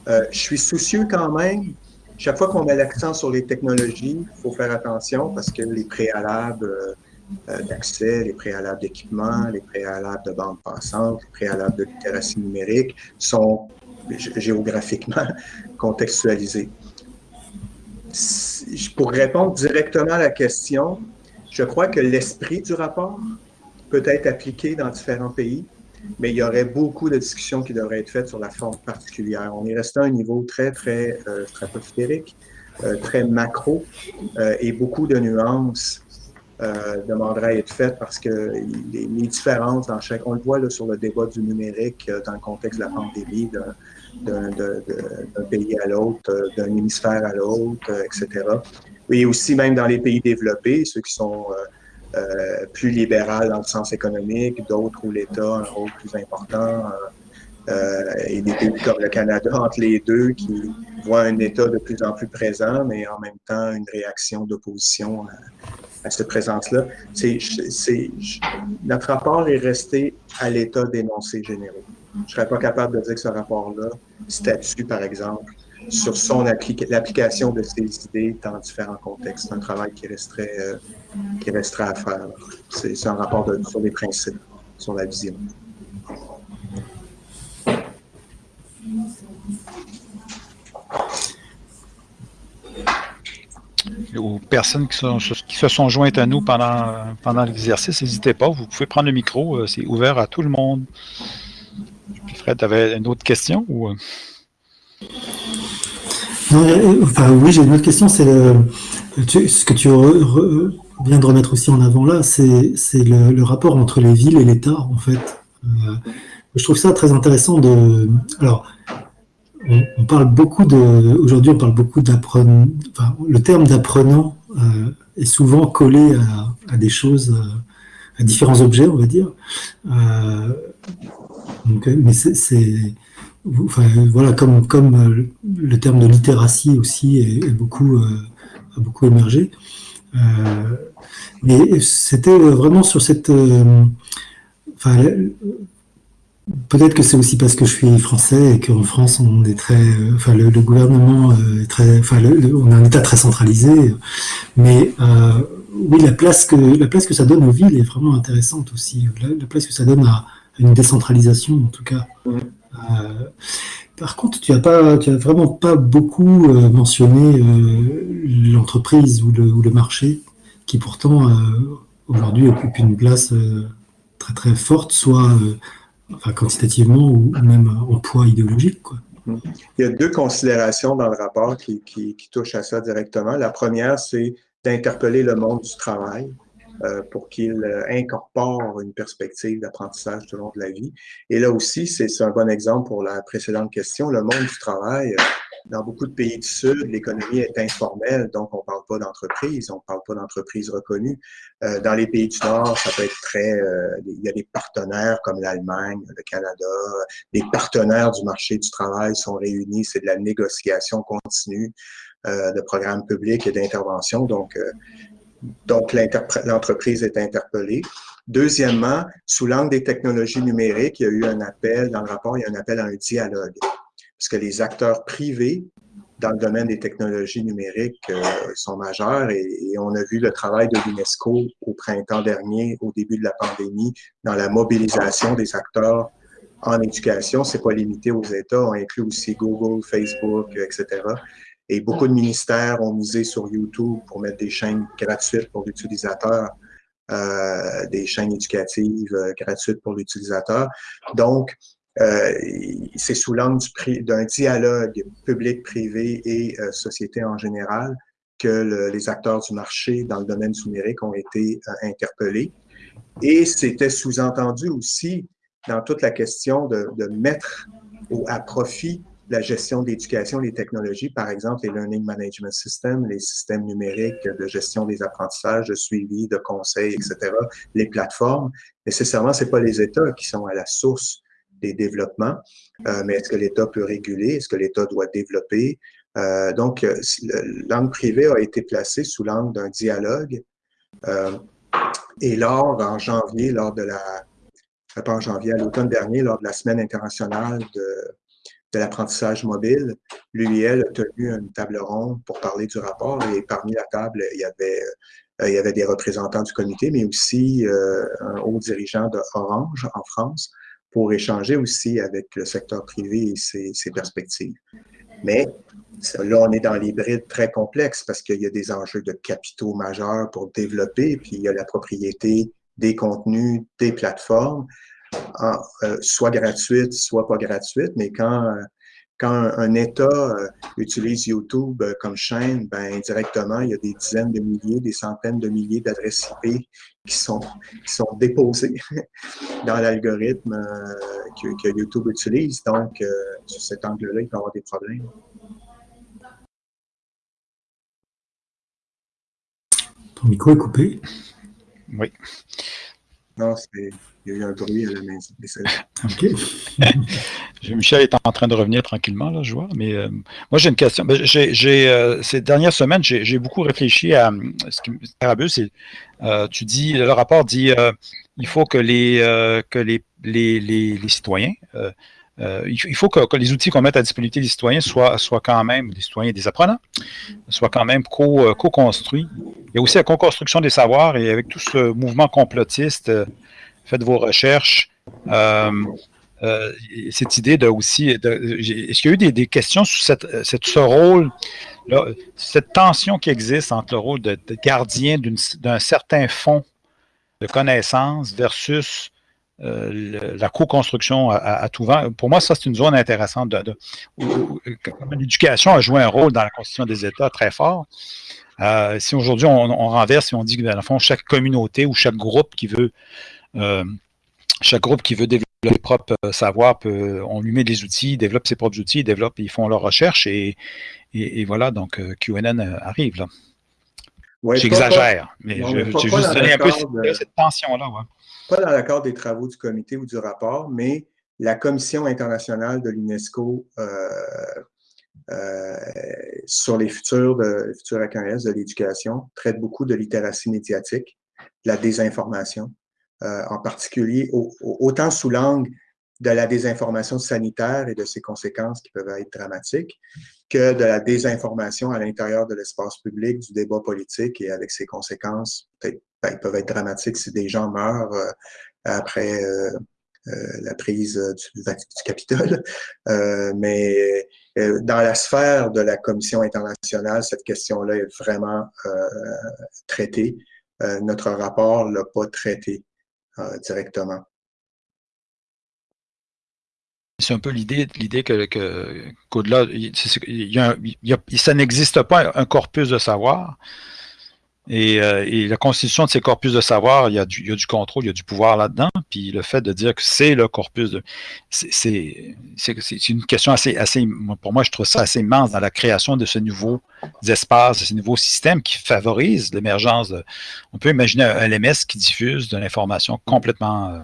Euh, je suis soucieux quand même. Chaque fois qu'on met l'accent sur les technologies, il faut faire attention parce que les préalables euh, euh, d'accès, les préalables d'équipement, les préalables de bande passante, les préalables de littératie numérique sont géographiquement contextualisés. Pour répondre directement à la question, je crois que l'esprit du rapport peut être appliqué dans différents pays mais il y aurait beaucoup de discussions qui devraient être faites sur la forme particulière. On est resté à un niveau très, très euh, stratosphérique, euh, très macro, euh, et beaucoup de nuances euh, demanderaient à être faites parce que les, différences dans chaque... On le voit là, sur le débat du numérique dans le contexte de la pandémie, d'un pays à l'autre, d'un hémisphère à l'autre, etc. Et aussi même dans les pays développés, ceux qui sont plus libéral dans le sens économique, d'autres où l'État a un rôle plus important, euh, euh, et des pays comme le Canada entre les deux qui voient un État de plus en plus présent, mais en même temps une réaction d'opposition à, à, cette présence-là. Notre rapport est resté à l'état d'énoncés généraux. Je ne serais pas capable de dire que ce rapport-là statue, par exemple, sur son l'application de ces idées dans différents contextes. C'est un travail qui resterait, euh, qui resterait à faire. C'est un rapport sur les principes, sur la vision. aux personnes qui, se sont jointes à nous pendant, pendant l'exercice, n'hésitez pas, vous pouvez prendre le micro, euh, c'est ouvert à tout le monde. Fred, tu avais une autre question ou... Euh, enfin, oui, j'ai une autre question. C'est ce que tu viens de remettre aussi en avant là, c'est le, rapport entre les villes et l'État, en fait. Euh, je trouve ça très intéressant de. Alors, on, parle beaucoup de. Aujourd'hui, on parle beaucoup d'apprenant. Enfin, le terme d'apprenant euh, est souvent collé à, des choses, à différents objets, on va dire. Donc, mais c'est voilà, comme, euh, le terme de littératie aussi est, beaucoup, euh, a beaucoup émergé. Euh, mais c'était vraiment sur cette. Peut-être que c'est aussi parce que je suis français et qu'en France on est très, enfin le, gouvernement est très, enfin on a un État très centralisé, mais oui la place que ça donne aux villes est vraiment intéressante aussi, la place que ça donne à, une décentralisation en tout cas. Euh, par contre, tu n'as vraiment pas beaucoup euh, mentionné euh, l'entreprise ou le, marché, qui pourtant aujourd'hui occupe une place très très forte, soit enfin, quantitativement ou même en poids idéologique. Il y a deux considérations dans le rapport qui, qui touchent à ça directement. La première, c'est d'interpeller le monde du travail. Euh, pour qu'il euh, incorpore une perspective d'apprentissage tout au long de la vie. Et là aussi, c'est un bon exemple pour la précédente question. Le monde du travail, euh, dans beaucoup de pays du Sud, l'économie est informelle, donc on ne parle pas d'entreprise, on ne parle pas d'entreprise reconnue. Euh, dans les pays du Nord, ça peut être très... Euh, il y a des partenaires comme l'Allemagne, le Canada. Les partenaires du marché du travail sont réunis, c'est de la négociation continue euh, de programmes publics et d'intervention. Donc, donc l'entreprise est interpellée. Deuxièmement, sous l'angle des technologies numériques, il y a eu un appel, dans le rapport, il y a un appel à un dialogue parce que les acteurs privés dans le domaine des technologies numériques euh, sont majeurs et, on a vu le travail de l'UNESCO au printemps dernier, au début de la pandémie, dans la mobilisation des acteurs en éducation. C'est pas limité aux États, on inclut aussi Google, Facebook, etc. Et beaucoup de ministères ont misé sur YouTube pour mettre des chaînes gratuites pour l'utilisateur, euh, des chaînes éducatives euh, gratuites pour l'utilisateur. Donc, euh, c'est sous l'angle d'un dialogue public-privé et euh, société en général que les acteurs du marché dans le domaine numérique ont été euh, interpellés. Et c'était sous-entendu aussi dans toute la question de, mettre au, à profit la gestion d'éducation, les technologies, par exemple les Learning Management Systems, les systèmes numériques de gestion des apprentissages, de suivi, de conseil, etc., les plateformes. Nécessairement, c'est pas les États qui sont à la source des développements, euh, mais est-ce que l'État peut réguler? Est-ce que l'État doit développer? Euh, donc, euh, l'angle privé a été placé sous l'angle d'un dialogue. et lors, en janvier, lors de la, pas en janvier, à l'automne dernier, lors de la Semaine internationale de, de l'apprentissage mobile, l'UIL a tenu une table ronde pour parler du rapport et parmi la table, il y avait, il y avait des représentants du comité, mais aussi un haut dirigeant de Orange en France pour échanger aussi avec le secteur privé et ses, perspectives. Mais là, on est dans l'hybride très complexe parce qu'il y a des enjeux de capitaux majeurs pour développer, puis il y a la propriété des contenus, des plateformes, euh, soit gratuites, soit pas gratuites, mais quand euh, quand un, État euh, utilise YouTube euh, comme chaîne, ben, indirectement, il y a des dizaines de milliers, des centaines de milliers d'adresses IP qui sont, qui sont déposées dans l'algorithme euh, que, que, YouTube utilise. Donc, sur cet angle-là, il peut y avoir des problèmes. Ton micro est coupé. Oui. Non, il y a eu un bruit à la maison. OK. Michel est en train de revenir tranquillement, là, je vois. Mais euh, moi, j'ai une question. Ben, euh, ces dernières semaines, j'ai beaucoup réfléchi à ce qui me c'est euh, tu dis, le rapport dit il faut que les, que les, les, les, citoyens, il faut que, les outils qu'on mette à disponibilité des citoyens soient, soient quand même, des citoyens et des apprenants, soient quand même co-construits. Il y a aussi la co-construction des savoirs et avec tout ce mouvement complotiste, faites vos recherches. Euh, cette idée de aussi, est-ce qu'il y a eu des, questions sur cette, ce rôle, cette tension qui existe entre le rôle de, gardien d'un certain fond de connaissances versus euh, la co-construction à, tout vent? Pour moi, ça, c'est une zone intéressante. De, L'éducation a joué un rôle dans la constitution des États très fort. Euh, si aujourd'hui on, on, renverse et on dit que dans le fond, chaque communauté ou chaque groupe qui veut chaque groupe qui veut développer leur propre euh, savoir, peut, on lui met des outils, il développe ses propres outils, ils développent, ils font leurs recherches et, et, voilà, donc euh, QNN euh, arrive là. J'exagère, mais je, vais juste donner un peu cette, tension-là. Pas dans l'accord des travaux du comité ou du rapport, mais la Commission internationale de l'UNESCO sur les futurs de futurs de l'éducation traite beaucoup de littératie médiatique, de la désinformation, euh, en particulier autant sous l'angle de la désinformation sanitaire et de ses conséquences qui peuvent être dramatiques, que de la désinformation à l'intérieur de l'espace public, du débat politique et avec ses conséquences, peut-être, ben, peuvent être dramatiques si des gens meurent euh, après euh, la prise du, du Capitole. mais dans la sphère de la Commission internationale, cette question-là est vraiment traitée. notre rapport ne l'a pas traité. Euh, directement. C'est un peu l'idée, l'idée que, qu'au-delà, ça n'existe pas un corpus de savoir. Et, euh, et, la constitution de ces corpus de savoir, il y a du, il y a du contrôle, il y a du pouvoir là-dedans. Puis le fait de dire que c'est le corpus, de, c'est une question assez, assez, pour moi, je trouve ça assez immense dans la création de ce nouveau espace, de ce nouveau système qui favorise l'émergence. On peut imaginer un LMS qui diffuse de l'information complètement euh,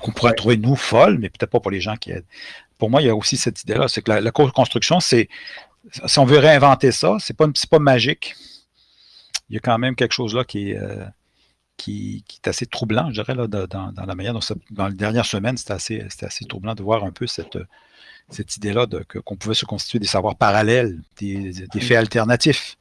qu'on pourrait trouver nous folle, mais peut-être pas pour les gens qui aident. Pour moi, il y a aussi cette idée-là, c'est que la, la co-construction, c'est si on veut réinventer ça, c'est pas, pas magique il y a quand même quelque chose là qui est, euh, qui, qui, est assez troublant, je dirais, là, dans, dans, la manière dont ça, dans les dernières semaines, c'était assez, assez troublant de voir un peu cette, cette idée-là qu'on pouvait se constituer des savoirs parallèles, des, des faits alternatifs.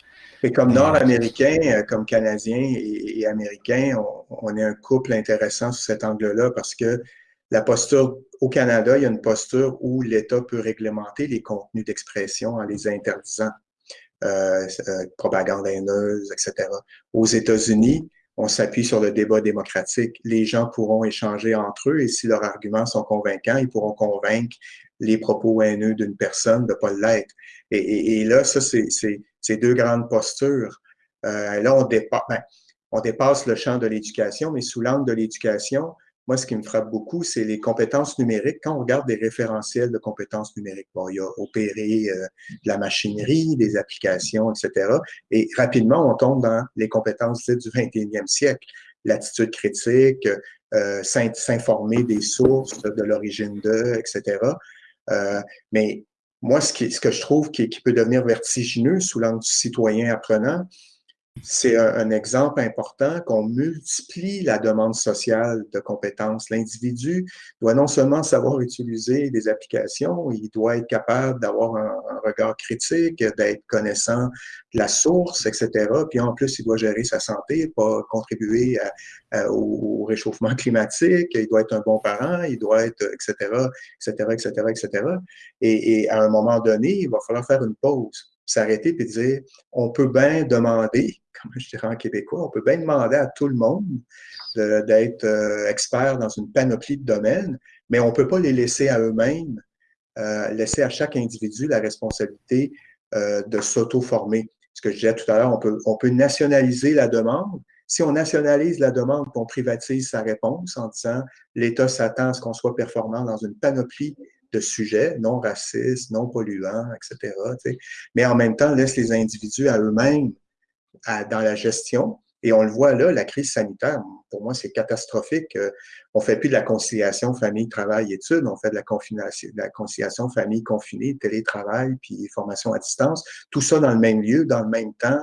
Et comme Nord-Américains, euh, comme Canadiens et, et Américains, on, on, est un couple intéressant sous cet angle-là parce que la posture au Canada, il y a une posture où l'État peut réglementer les contenus d'expression en les interdisant. Euh, euh, propagande haineuse, etc. Aux États-Unis, on s'appuie sur le débat démocratique. Les gens pourront échanger entre eux et si leurs arguments sont convaincants, ils pourront convaincre les propos haineux d'une personne de ne pas l'être. Et, là, ça, c'est deux grandes postures. Euh, là, ben, on dépasse le champ de l'éducation, mais sous l'angle de l'éducation, moi, ce qui me frappe beaucoup, c'est les compétences numériques. Quand on regarde des référentiels de compétences numériques, bon, il y a opérer euh, de la machinerie, des applications, etc. Et rapidement, on tombe dans les compétences du 21e siècle. L'attitude critique, euh, s'informer des sources, de l'origine d'eux, etc. Euh, mais moi, ce, qui, ce que je trouve qui, qui peut devenir vertigineux sous l'angle du citoyen apprenant, c'est un, exemple important qu'on multiplie la demande sociale de compétences. L'individu doit non seulement savoir utiliser des applications, il doit être capable d'avoir un, regard critique, d'être connaissant de la source, etc. Puis en plus, il doit gérer sa santé, pas contribuer au, réchauffement climatique, il doit être un bon parent, il doit être, etc., etc., etc., etc. Et, et à un moment donné, il va falloir faire une pause s'arrêter et dire on peut bien demander, comme je dirais en québécois, on peut bien demander à tout le monde d'être euh, expert dans une panoplie de domaines, mais on ne peut pas les laisser à eux-mêmes, euh, laisser à chaque individu la responsabilité euh, de s'auto-former. Ce que je disais tout à l'heure, on peut, on peut nationaliser la demande. Si on nationalise la demande, on privatise sa réponse en disant l'État s'attend à ce qu'on soit performant dans une panoplie de sujets non racistes, non polluants, etc. Mais en même temps, laisse les individus à eux-mêmes dans la gestion. Et on le voit là, la crise sanitaire, pour moi, c'est catastrophique. Euh, on fait plus de la conciliation famille, travail, études, on fait de la, conciliation famille confinée, télétravail, puis formation à distance. Tout ça dans le même lieu, dans le même temps,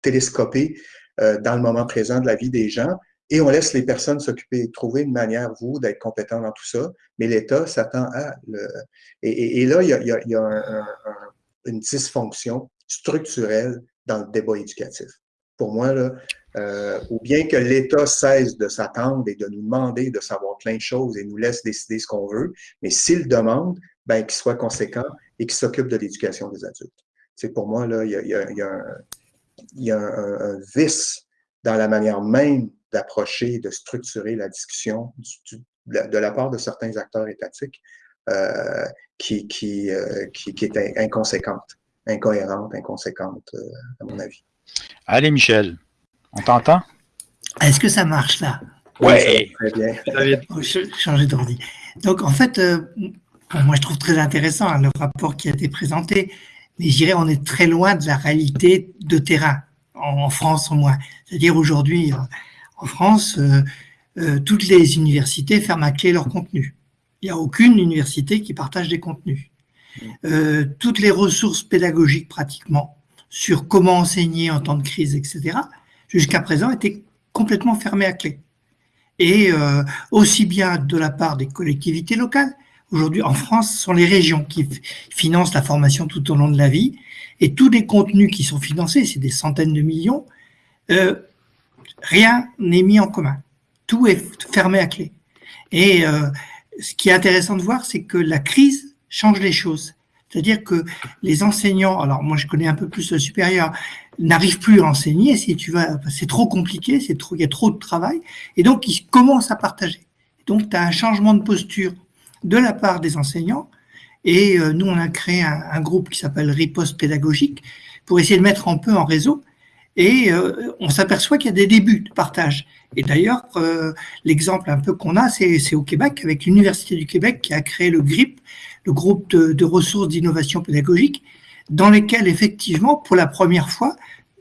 télescopé euh, dans le moment présent de la vie des gens. Et on laisse les personnes s'occuper, trouver une manière, vous, d'être compétent dans tout ça, mais l'État s'attend à... Le... Et, là, il y a, une dysfonction structurelle dans le débat éducatif. Pour moi, là, euh, ou bien que l'État cesse de s'attendre et de nous demander de savoir plein de choses et nous laisse décider ce qu'on veut, mais s'il demande, ben, qu'il soit conséquent et qu'il s'occupe de l'éducation des adultes. C'est pour moi, là, il y a, un, vice dans la manière même d'approcher, de structurer la discussion de, la part de certains acteurs étatiques euh, qui, qui, euh, qui, qui, est inconséquente, incohérente, inconséquente, euh, à mon avis. Allez, Michel, on t'entend? Est-ce que ça marche là? Oui, très bien. changer d'ordi. Donc, en fait, moi, je trouve très intéressant hein, le rapport qui a été présenté, mais je dirais on est très loin de la réalité de terrain, en, France au moins. C'est-à-dire aujourd'hui, en France, euh, euh, toutes les universités ferment à clé leur contenu. Il n'y a aucune université qui partage des contenus. Euh, toutes les ressources pédagogiques pratiquement sur comment enseigner en temps de crise, etc., jusqu'à présent étaient complètement fermées à clé. Et aussi bien de la part des collectivités locales, aujourd'hui en France, ce sont les régions qui financent la formation tout au long de la vie, et tous les contenus qui sont financés, c'est des centaines de millions, rien n'est mis en commun. Tout est fermé à clé. Et euh, ce qui est intéressant de voir, c'est que la crise change les choses. C'est-à-dire que les enseignants, alors moi je connais un peu plus le supérieur, n'arrivent plus à enseigner. Si tu vas, c'est trop compliqué, c'est trop, il y a trop de travail, et donc ils commencent à partager. Donc tu as un changement de posture de la part des enseignants. Et euh, nous, on a créé un, un groupe qui s'appelle Riposte pédagogique pour essayer de mettre un peu en réseau Et euh, on s'aperçoit qu'il y a des débuts de partage. Et d'ailleurs, euh, l'exemple un peu qu'on a, c'est au Québec, avec l'Université du Québec qui a créé le GRIP, le groupe de, ressources d'innovation pédagogique, dans lesquels, effectivement, pour la première fois,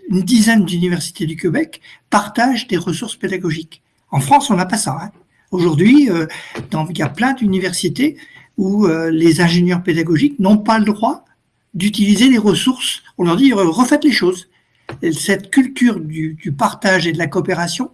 une dizaine d'universités du Québec partagent des ressources pédagogiques. En France, on n'a pas ça. Hein. Aujourd'hui, euh, il y a plein d'universités où euh, les ingénieurs pédagogiques n'ont pas le droit d'utiliser les ressources. On leur dit, refaites les choses. Cette culture du, partage et de la coopération,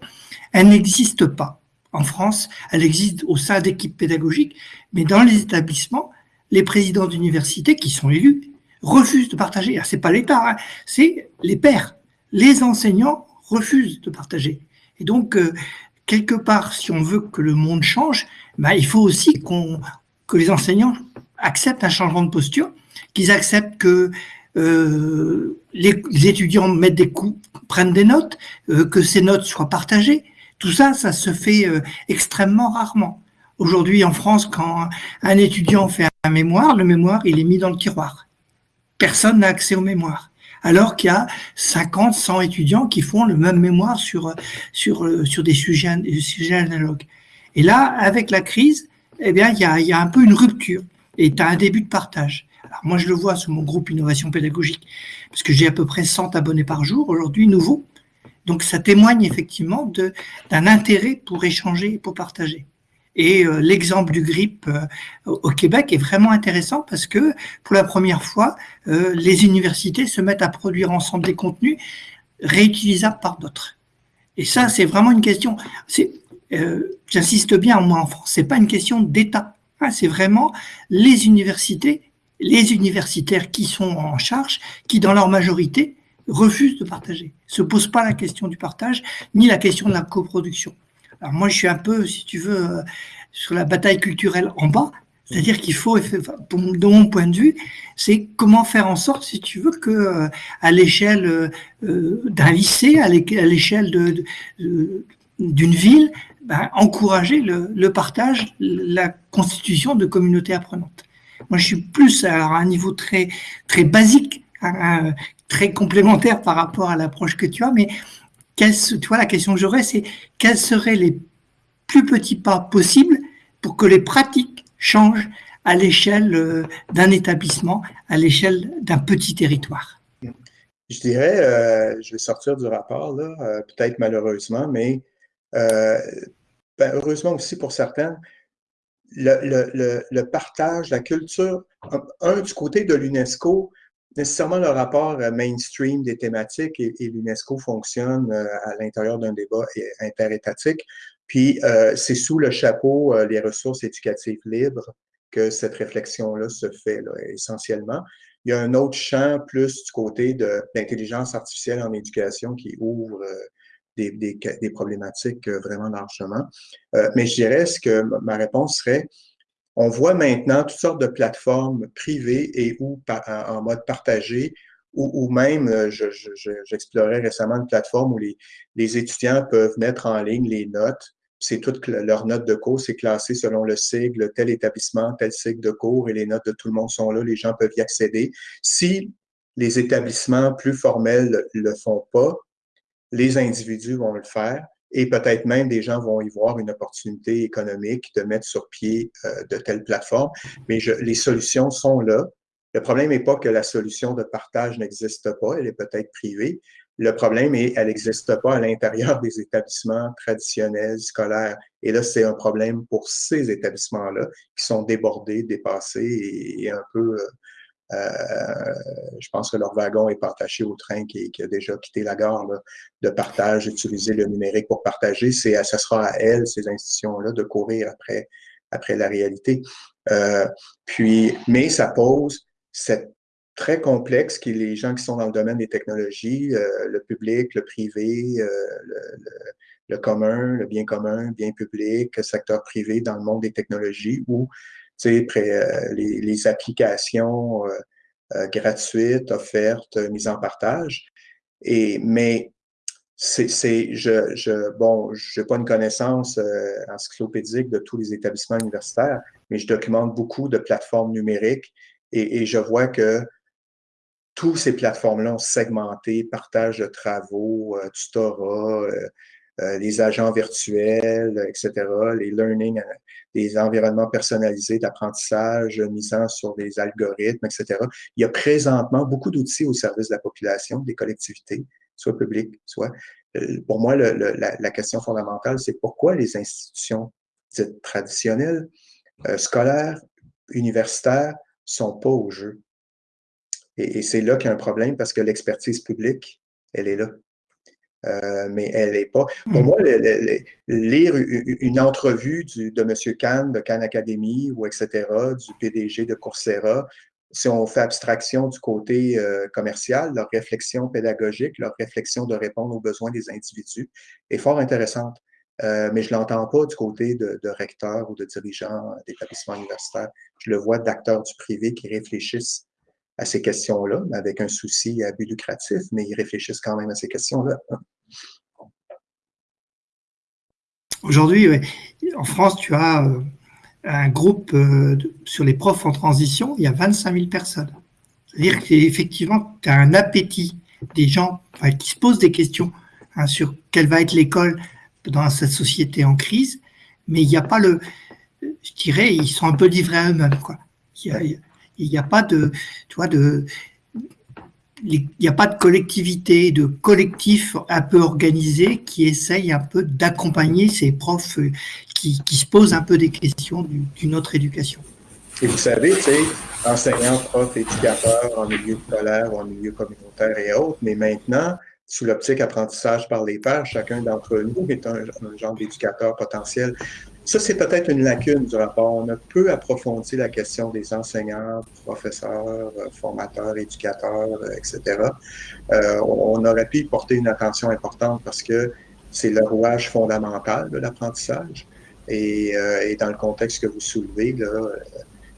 elle n'existe pas. En France, elle existe au sein d'équipes pédagogiques, mais dans les établissements, les présidents d'université qui sont élus refusent de partager. Ce n'est pas l'État, hein, c'est les pairs. Les enseignants refusent de partager. Et donc, euh, quelque part, si on veut que le monde change, bah, il faut aussi que les enseignants acceptent un changement de posture, qu'ils acceptent que euh, les, étudiants mettent des coups, prennent des notes, euh, que ces notes soient partagées. Tout ça, ça se fait euh, extrêmement rarement. Aujourd'hui, en France, quand un étudiant fait un mémoire, le mémoire, il est mis dans le tiroir. Personne n'a accès au mémoire. Alors qu'il y a 50, 100 étudiants qui font le même mémoire sur, des, sujets, analogues. Et là, avec la crise, eh bien, il y a, y a un peu une rupture et tu as un début de partage. Alors moi, je le vois sur mon groupe Innovation Pédagogique, parce que j'ai à peu près 100 abonnés par jour aujourd'hui, nouveaux. Donc ça témoigne effectivement d'un intérêt pour échanger et pour partager. Et euh, l'exemple du GRIP euh, au Québec est vraiment intéressant parce que pour la première fois, euh, les universités se mettent à produire ensemble des contenus réutilisables par d'autres. Et ça, c'est vraiment une question. J'insiste bien, moi en France, c'est pas une question d'État. Hein, c'est vraiment les universités les universitaires qui sont en charge, qui dans leur majorité refusent de partager, se posent pas la question du partage, ni la question de la coproduction. Alors moi, je suis un peu, si tu veux, euh, sur la bataille culturelle en bas, c'est-à-dire qu'il faut, de mon point de vue, c'est comment faire en sorte, si tu veux, que euh, à l'échelle euh, d'un lycée, à l'échelle d'une ville, ben, encourager le, le, partage, la constitution de communautés apprenantes. Moi, je suis plus à un niveau très, très basique, très complémentaire par rapport à l'approche que tu as, mais tu vois, la question que j'aurais, c'est quels seraient les plus petits pas possibles pour que les pratiques changent à l'échelle euh, d'un établissement, à l'échelle d'un petit territoire? Je dirais, euh, je vais sortir du rapport, là, euh, peut-être malheureusement, mais ben, heureusement aussi pour certains, le, le, le, partage, la culture, un, du côté de l'UNESCO, nécessairement le rapport mainstream des thématiques et, l'UNESCO fonctionne euh, à l'intérieur d'un débat interétatique. Puis euh, c'est sous le chapeau euh, les ressources éducatives libres que cette réflexion-là se fait essentiellement. Il y a un autre champ plus du côté de l'intelligence artificielle en éducation qui ouvre des, problématiques euh, vraiment largement. Euh, mais je dirais que ma réponse serait, on voit maintenant toutes sortes de plateformes privées et ou en mode partagé, ou, même, euh, j'explorais récemment une plateforme où les, étudiants peuvent mettre en ligne les notes. C'est toutes leurs notes de cours, c'est classé selon le sigle, tel établissement, tel cycle de cours, et les notes de tout le monde sont là, les gens peuvent y accéder. Si les établissements plus formels le font pas, les individus vont le faire et peut-être même des gens vont y voir une opportunité économique de mettre sur pied euh, de telles plateformes. Mais je, les solutions sont là. Le problème n'est pas que la solution de partage n'existe pas, elle est peut-être privée. Le problème est qu'elle n'existe pas à l'intérieur des établissements traditionnels, scolaires. Et là, c'est un problème pour ces établissements-là qui sont débordés, dépassés et, un peu euh, euh, je pense que leur wagon est partaché au train qui, a déjà quitté la gare de partage, utiliser le numérique pour partager. C'est, ce sera à elles, ces institutions-là, de courir après, après la réalité. Euh, puis, mais ça pose cette très complexe qui les gens qui sont dans le domaine des technologies, euh, le public, le privé, le, le, commun, le bien commun, le bien public, le secteur privé dans le monde des technologies où euh, les, les, applications euh, euh, gratuites, offertes, mises en partage. Et, mais c'est, je, je, bon, je n'ai pas une connaissance encyclopédique de tous les établissements universitaires, mais je documente beaucoup de plateformes numériques et, et je vois que tous ces plateformes-là ont segmenté, partage de travaux, euh, tutorat, euh, euh, les agents virtuels, etc., les learning, des environnements personnalisés d'apprentissage, misant sur des algorithmes, etc. Il y a présentement beaucoup d'outils au service de la population, des collectivités, soit publiques, soit... Pour moi, la, question fondamentale, c'est pourquoi les institutions traditionnelles, scolaires, universitaires, sont pas au jeu? Et, c'est là qu'il y a un problème parce que l'expertise publique, elle est là. Euh, mais elle n'est pas. Pour hmm. moi, lire une entrevue de M. Kahn, de Khan Academy, ou etc., du PDG de Coursera, si on fait abstraction du côté euh, commercial, leur réflexion pédagogique, leur réflexion de répondre aux besoins des individus est fort intéressante. Euh, mais je ne l'entends pas du côté de, de recteurs ou de dirigeants d'établissements universitaires. Je le vois d'acteurs du privé qui réfléchissent à ces questions-là, avec un souci à but lucratif, mais ils réfléchissent quand même à ces questions-là. Aujourd'hui, en France, tu as euh, un groupe euh, sur les profs en transition, il y a 25 000 personnes. C'est-à-dire qu'effectivement, tu as un appétit des gens qui se posent des questions hein, sur quelle va être l'école dans cette société en crise, mais il n'y a pas le, je dirais, ils sont un peu livrés à eux-mêmes. Il, il n'y a pas de, tu vois, de, il n'y a pas de collectivité, de collectif un peu organisé qui essaye un peu d'accompagner ces profs euh, qui, qui, se posent un peu des questions d'une autre éducation. Et vous savez, tu sais, enseignants, profs, éducateurs en milieu scolaire ou en milieu communautaire et autres, mais maintenant, sous l'optique apprentissage par les pairs, chacun d'entre nous est un genre d'éducateur potentiel. Ça, c'est peut-être une lacune du rapport. On a peu approfondi la question des enseignants, professeurs, euh, formateurs, éducateurs, euh, etc. Euh, on aurait pu y porter une attention importante parce que c'est le rouage fondamental de l'apprentissage. Et, dans le contexte que vous soulevez, là,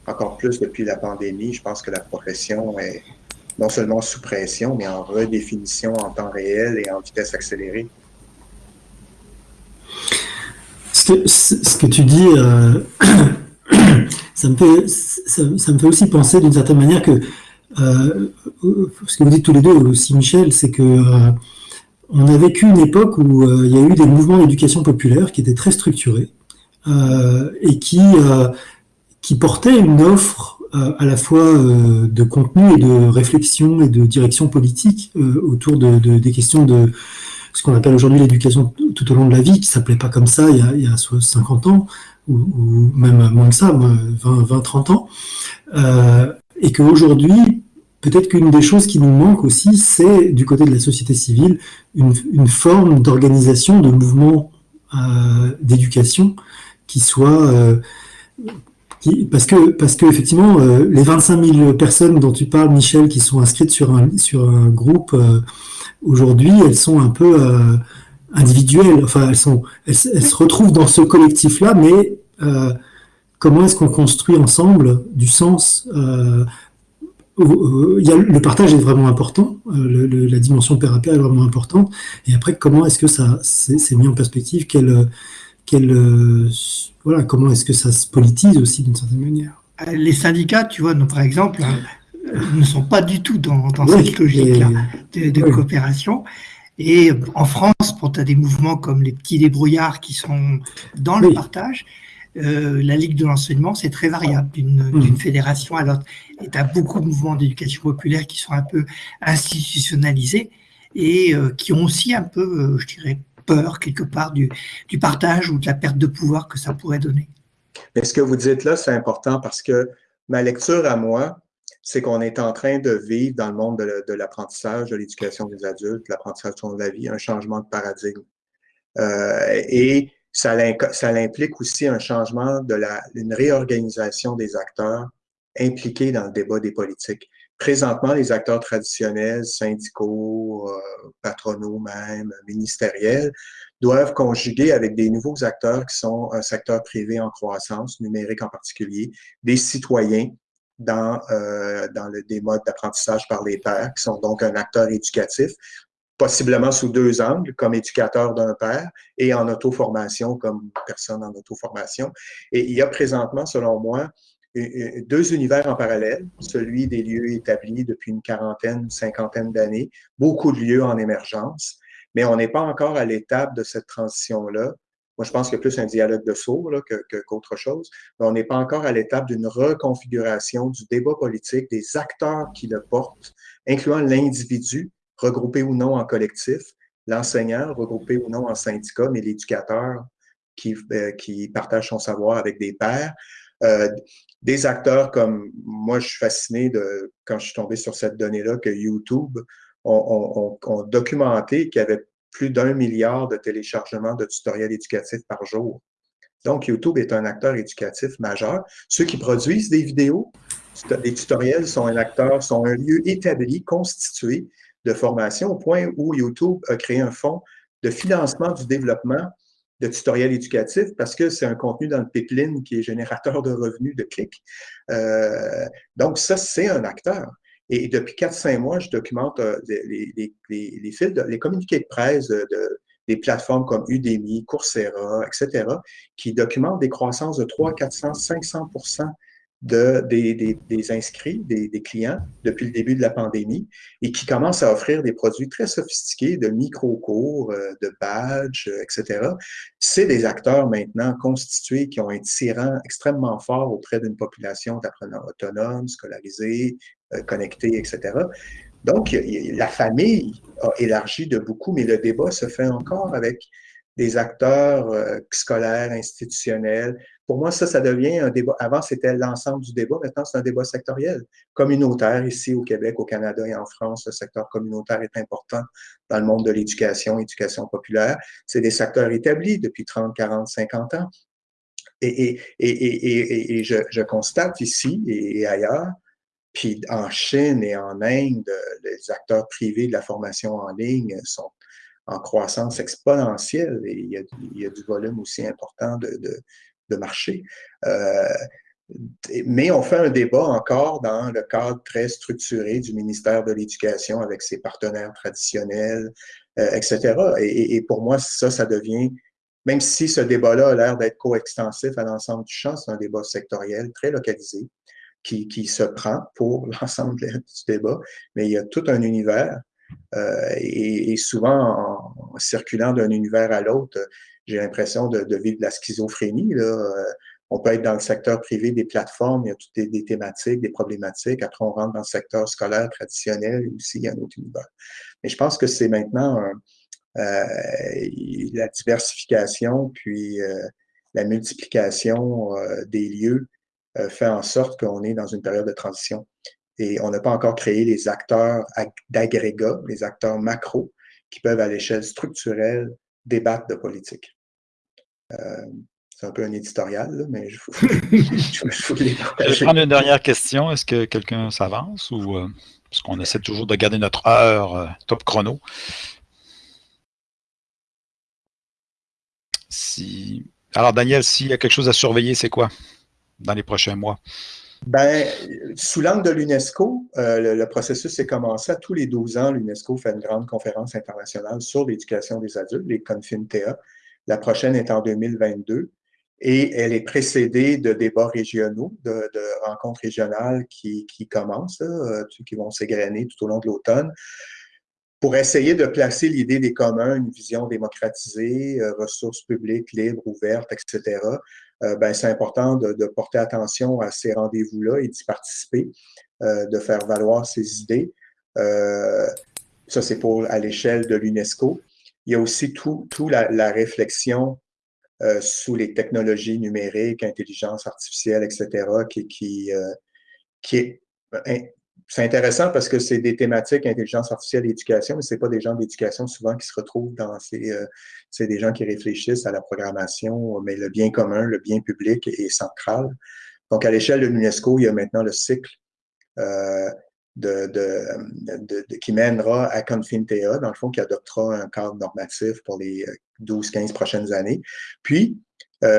encore plus depuis la pandémie, je pense que la profession est non seulement sous pression, mais en redéfinition en temps réel et en vitesse accélérée. Ce que, tu dis, euh, ça, me fait, ça, me fait aussi penser d'une certaine manière que euh, ce que vous dites tous les deux aussi, Michel, c'est que euh, on a vécu une époque où il y a eu des mouvements d'éducation populaire qui étaient très structurés et qui, qui portaient une offre à la fois de contenu et de réflexion et de direction politique autour de, des questions de ce qu'on appelle aujourd'hui l'éducation tout au long de la vie, qui s'appelait pas comme ça il y a, il y a 50 ans, ou, même moins que ça, 20, 20 30 ans, euh, et qu'aujourd'hui, peut-être qu'une des choses qui nous manque aussi, c'est du côté de la société civile, une, forme d'organisation de mouvements euh, d'éducation qui soit... Euh, parce que, parce que effectivement, les 25 000 personnes dont tu parles, Michel, qui sont inscrites sur un, sur un groupe aujourd'hui, elles sont un peu euh, individuelles. Enfin, elles, sont, elles, se retrouvent dans ce collectif-là, mais euh, comment est-ce qu'on construit ensemble du sens euh, il y a, le partage est vraiment important, le, la dimension pair à pair est vraiment importante. Et après, comment est-ce que ça c'est mis en perspective quelle, quelle, voilà, Comment est-ce que ça se politise aussi d'une certaine manière Les syndicats, tu vois, par exemple, ne sont pas du tout dans, cette logique-là de, coopération. Et en France, pour tu as des mouvements comme les petits débrouillards qui sont dans le partage, euh, la Ligue de l'enseignement, c'est très variable mmh. d'une fédération à l'autre. Et tu as beaucoup de mouvements d'éducation populaire qui sont un peu institutionnalisés et euh, qui ont aussi un peu, euh, je dirais, peur quelque part du, du, partage ou de la perte de pouvoir que ça pourrait donner. Mais ce que vous dites là, c'est important parce que ma lecture à moi, c'est qu'on est en train de vivre dans le monde de l'apprentissage, de l'éducation des adultes, l'apprentissage de la vie, un changement de paradigme. Euh, et ça, implique aussi un changement de la, une réorganisation des acteurs impliqués dans le débat des politiques. Présentement, les acteurs traditionnels, syndicaux, euh, patronaux même, ministériels, doivent conjuguer avec des nouveaux acteurs qui sont un secteur privé en croissance, numérique en particulier, des citoyens dans, euh, dans le, des modes d'apprentissage par les pairs, qui sont donc un acteur éducatif, possiblement sous deux angles, comme éducateur d'un père et en auto-formation comme personne en auto-formation. Et il y a présentement, selon moi, deux univers en parallèle, celui des lieux établis depuis une quarantaine, cinquantaine d'années, beaucoup de lieux en émergence, mais on n'est pas encore à l'étape de cette transition-là. Moi, je pense a plus un dialogue de sourds qu'autre chose, on n'est pas encore à l'étape d'une reconfiguration du débat politique, des acteurs qui le portent, incluant l'individu, regroupé ou non en collectif, l'enseignant, regroupé ou non en syndicat, mais l'éducateur qui, euh, qui partage son savoir avec des pairs. Euh, des acteurs comme moi, je suis fasciné de quand je suis tombé sur cette donnée-là que YouTube ont, documenté qu'il y avait plus d'un milliard de téléchargements de tutoriels éducatifs par jour. Donc, YouTube est un acteur éducatif majeur. Ceux qui produisent des vidéos, des tutoriels sont un acteur, sont un lieu établi, constitué de formation, au point où YouTube a créé un fonds de financement du développement de tutoriels éducatifs parce que c'est un contenu dans le pipeline qui est générateur de revenus de clics. Euh, donc, ça, c'est un acteur. Et depuis 4-5 mois, je documente euh, les, communiqués de presse de, des plateformes comme Udemy, Coursera, etc., qui documentent des croissances de 3, 400, 500 de, des, des, inscrits, des, des, clients depuis le début de la pandémie et qui commencent à offrir des produits très sophistiqués de micro-cours, euh, de badges, euh, etc. C'est des acteurs maintenant constitués qui ont un tirant extrêmement fort auprès d'une population d'apprenants autonomes, scolarisés, connectés, etc. Donc, la famille a élargi de beaucoup, mais le débat se fait encore avec des acteurs scolaires, institutionnels, pour moi, ça, ça devient un débat. Avant, c'était l'ensemble du débat. Maintenant, c'est un débat sectoriel, communautaire. Ici, au Québec, au Canada et en France, le secteur communautaire est important dans le monde de l'éducation, éducation populaire. C'est des secteurs établis depuis 30, 40, 50 ans. Et, et, et, et je, je, constate ici et ailleurs, puis en Chine et en Inde, les acteurs privés de la formation en ligne sont en croissance exponentielle et il y a, du volume aussi important de, marché. Euh, mais on fait un débat encore dans le cadre très structuré du ministère de l'Éducation avec ses partenaires traditionnels, euh, etc. Et, pour moi, ça, ça devient, même si ce débat-là a l'air d'être coextensif à l'ensemble du champ, c'est un débat sectoriel très localisé qui, qui se prend pour l'ensemble du débat, mais il y a tout un univers. Euh, et, souvent, en circulant d'un univers à l'autre, j'ai l'impression de, vivre de la schizophrénie. Là. Euh, on peut être dans le secteur privé des plateformes, il y a toutes des, thématiques, des problématiques. Après, on rentre dans le secteur scolaire traditionnel, aussi, il y a un autre univers. Mais je pense que c'est maintenant euh, la diversification, puis euh, la multiplication des lieux fait en sorte qu'on est dans une période de transition. Et on n'a pas encore créé les acteurs d'agrégat, les acteurs macro, qui peuvent, à l'échelle structurelle, débattre de politique. Euh, c'est un peu un éditorial, mais je, je, voulais Je vais prendre une dernière question. Est-ce que quelqu'un s'avance ou euh, parce qu'on essaie toujours de garder notre heure euh, top chrono? Si... Alors, Daniel, s'il y a quelque chose à surveiller, c'est quoi? Dans les prochains mois? Ben, sous l'angle de l'UNESCO, le, le, processus est commencé. À tous les 12 ans, l'UNESCO fait une grande conférence internationale sur l'éducation des adultes, les CONFINTEA. La prochaine est en 2022 et elle est précédée de débats régionaux, de, rencontres régionales qui, qui commencent, euh, qui vont s'égrener tout au long de l'automne, pour essayer de placer l'idée des communs, une vision démocratisée, euh, ressources publiques libres, ouvertes, etc. Euh, ben, c'est important de, porter attention à ces rendez-vous-là et d'y participer, de faire valoir ces idées. ça, c'est pour à l'échelle de l'UNESCO. Il y a aussi tout, tout la, la, réflexion euh, sous les technologies numériques, intelligence artificielle, etc., qui, qui, euh, qui est ben, c'est intéressant parce que c'est des thématiques intelligence artificielle et éducation, mais c'est pas des gens d'éducation souvent qui se retrouvent dans ces, euh, c'est des gens qui réfléchissent à la programmation, mais le bien commun, le bien public est central. Donc, à l'échelle de l'UNESCO, il y a maintenant le cycle euh, de, qui mènera à Confintea, dans le fond, qui adoptera un cadre normatif pour les 12-15 euh, prochaines années. Puis,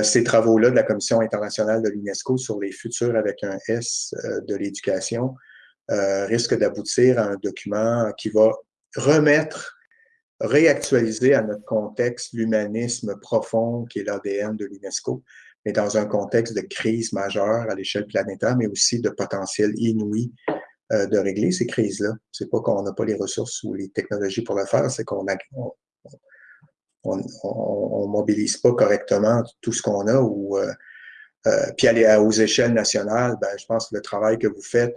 ces travaux-là de la Commission internationale de l'UNESCO sur les futurs avec un S de l'éducation euh, risquent d'aboutir à un document qui va remettre, réactualiser à notre contexte l'humanisme profond qui est l'ADN de l'UNESCO. mais dans un contexte de crise majeure à l'échelle planétaire, mais aussi de potentiel inouï euh, de régler ces crises-là. C'est pas qu'on n'a pas les ressources ou les technologies pour le faire, c'est qu'on on, on, mobilise pas correctement tout ce qu'on a ou euh, puis aller aux échelles nationales, ben, je pense que le travail que vous faites,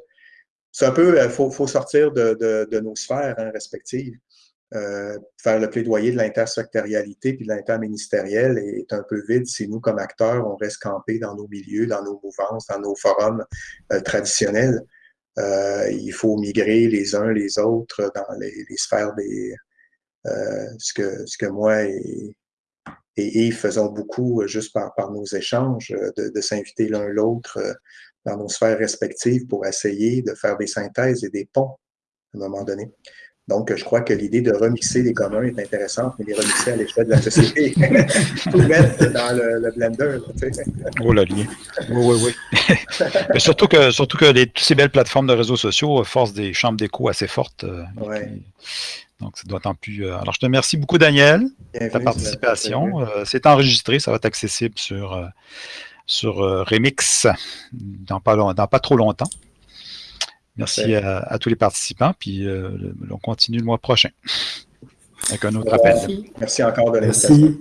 c'est un peu, il faut, sortir de, nos sphères hein, respectives. Euh, faire le plaidoyer de l'intersectorialité puis de l'interministériel est un peu vide si nous, comme acteurs, on reste campés dans nos milieux, dans nos mouvances, dans nos forums euh, traditionnels. Euh, il faut migrer les uns les autres dans les, sphères des... Ce, que, ce que moi et, et Yves faisons beaucoup juste par, nos échanges, de s'inviter l'un l'autre dans nos sphères respectives pour essayer de faire des synthèses et des ponts à un moment donné. Donc, je crois que l'idée de remixer les communs est intéressante, mais les remixer à l'échelle de la société, tout mettre dans le, blender. oh, la ligne. Oui, oui, oui. mais surtout que, surtout que les, toutes ces belles plateformes de réseaux sociaux forcent des chambres d'écho assez fortes. Euh, ouais. Donc, ça doit être plus. Euh, alors, je te remercie beaucoup, Daniel, ta participation. Euh, c'est enregistré, ça va être accessible sur, sur Remix dans pas, dans pas trop longtemps. Merci à, tous les participants, puis euh, on continue le mois prochain avec un autre appel. Merci encore de l'invitation.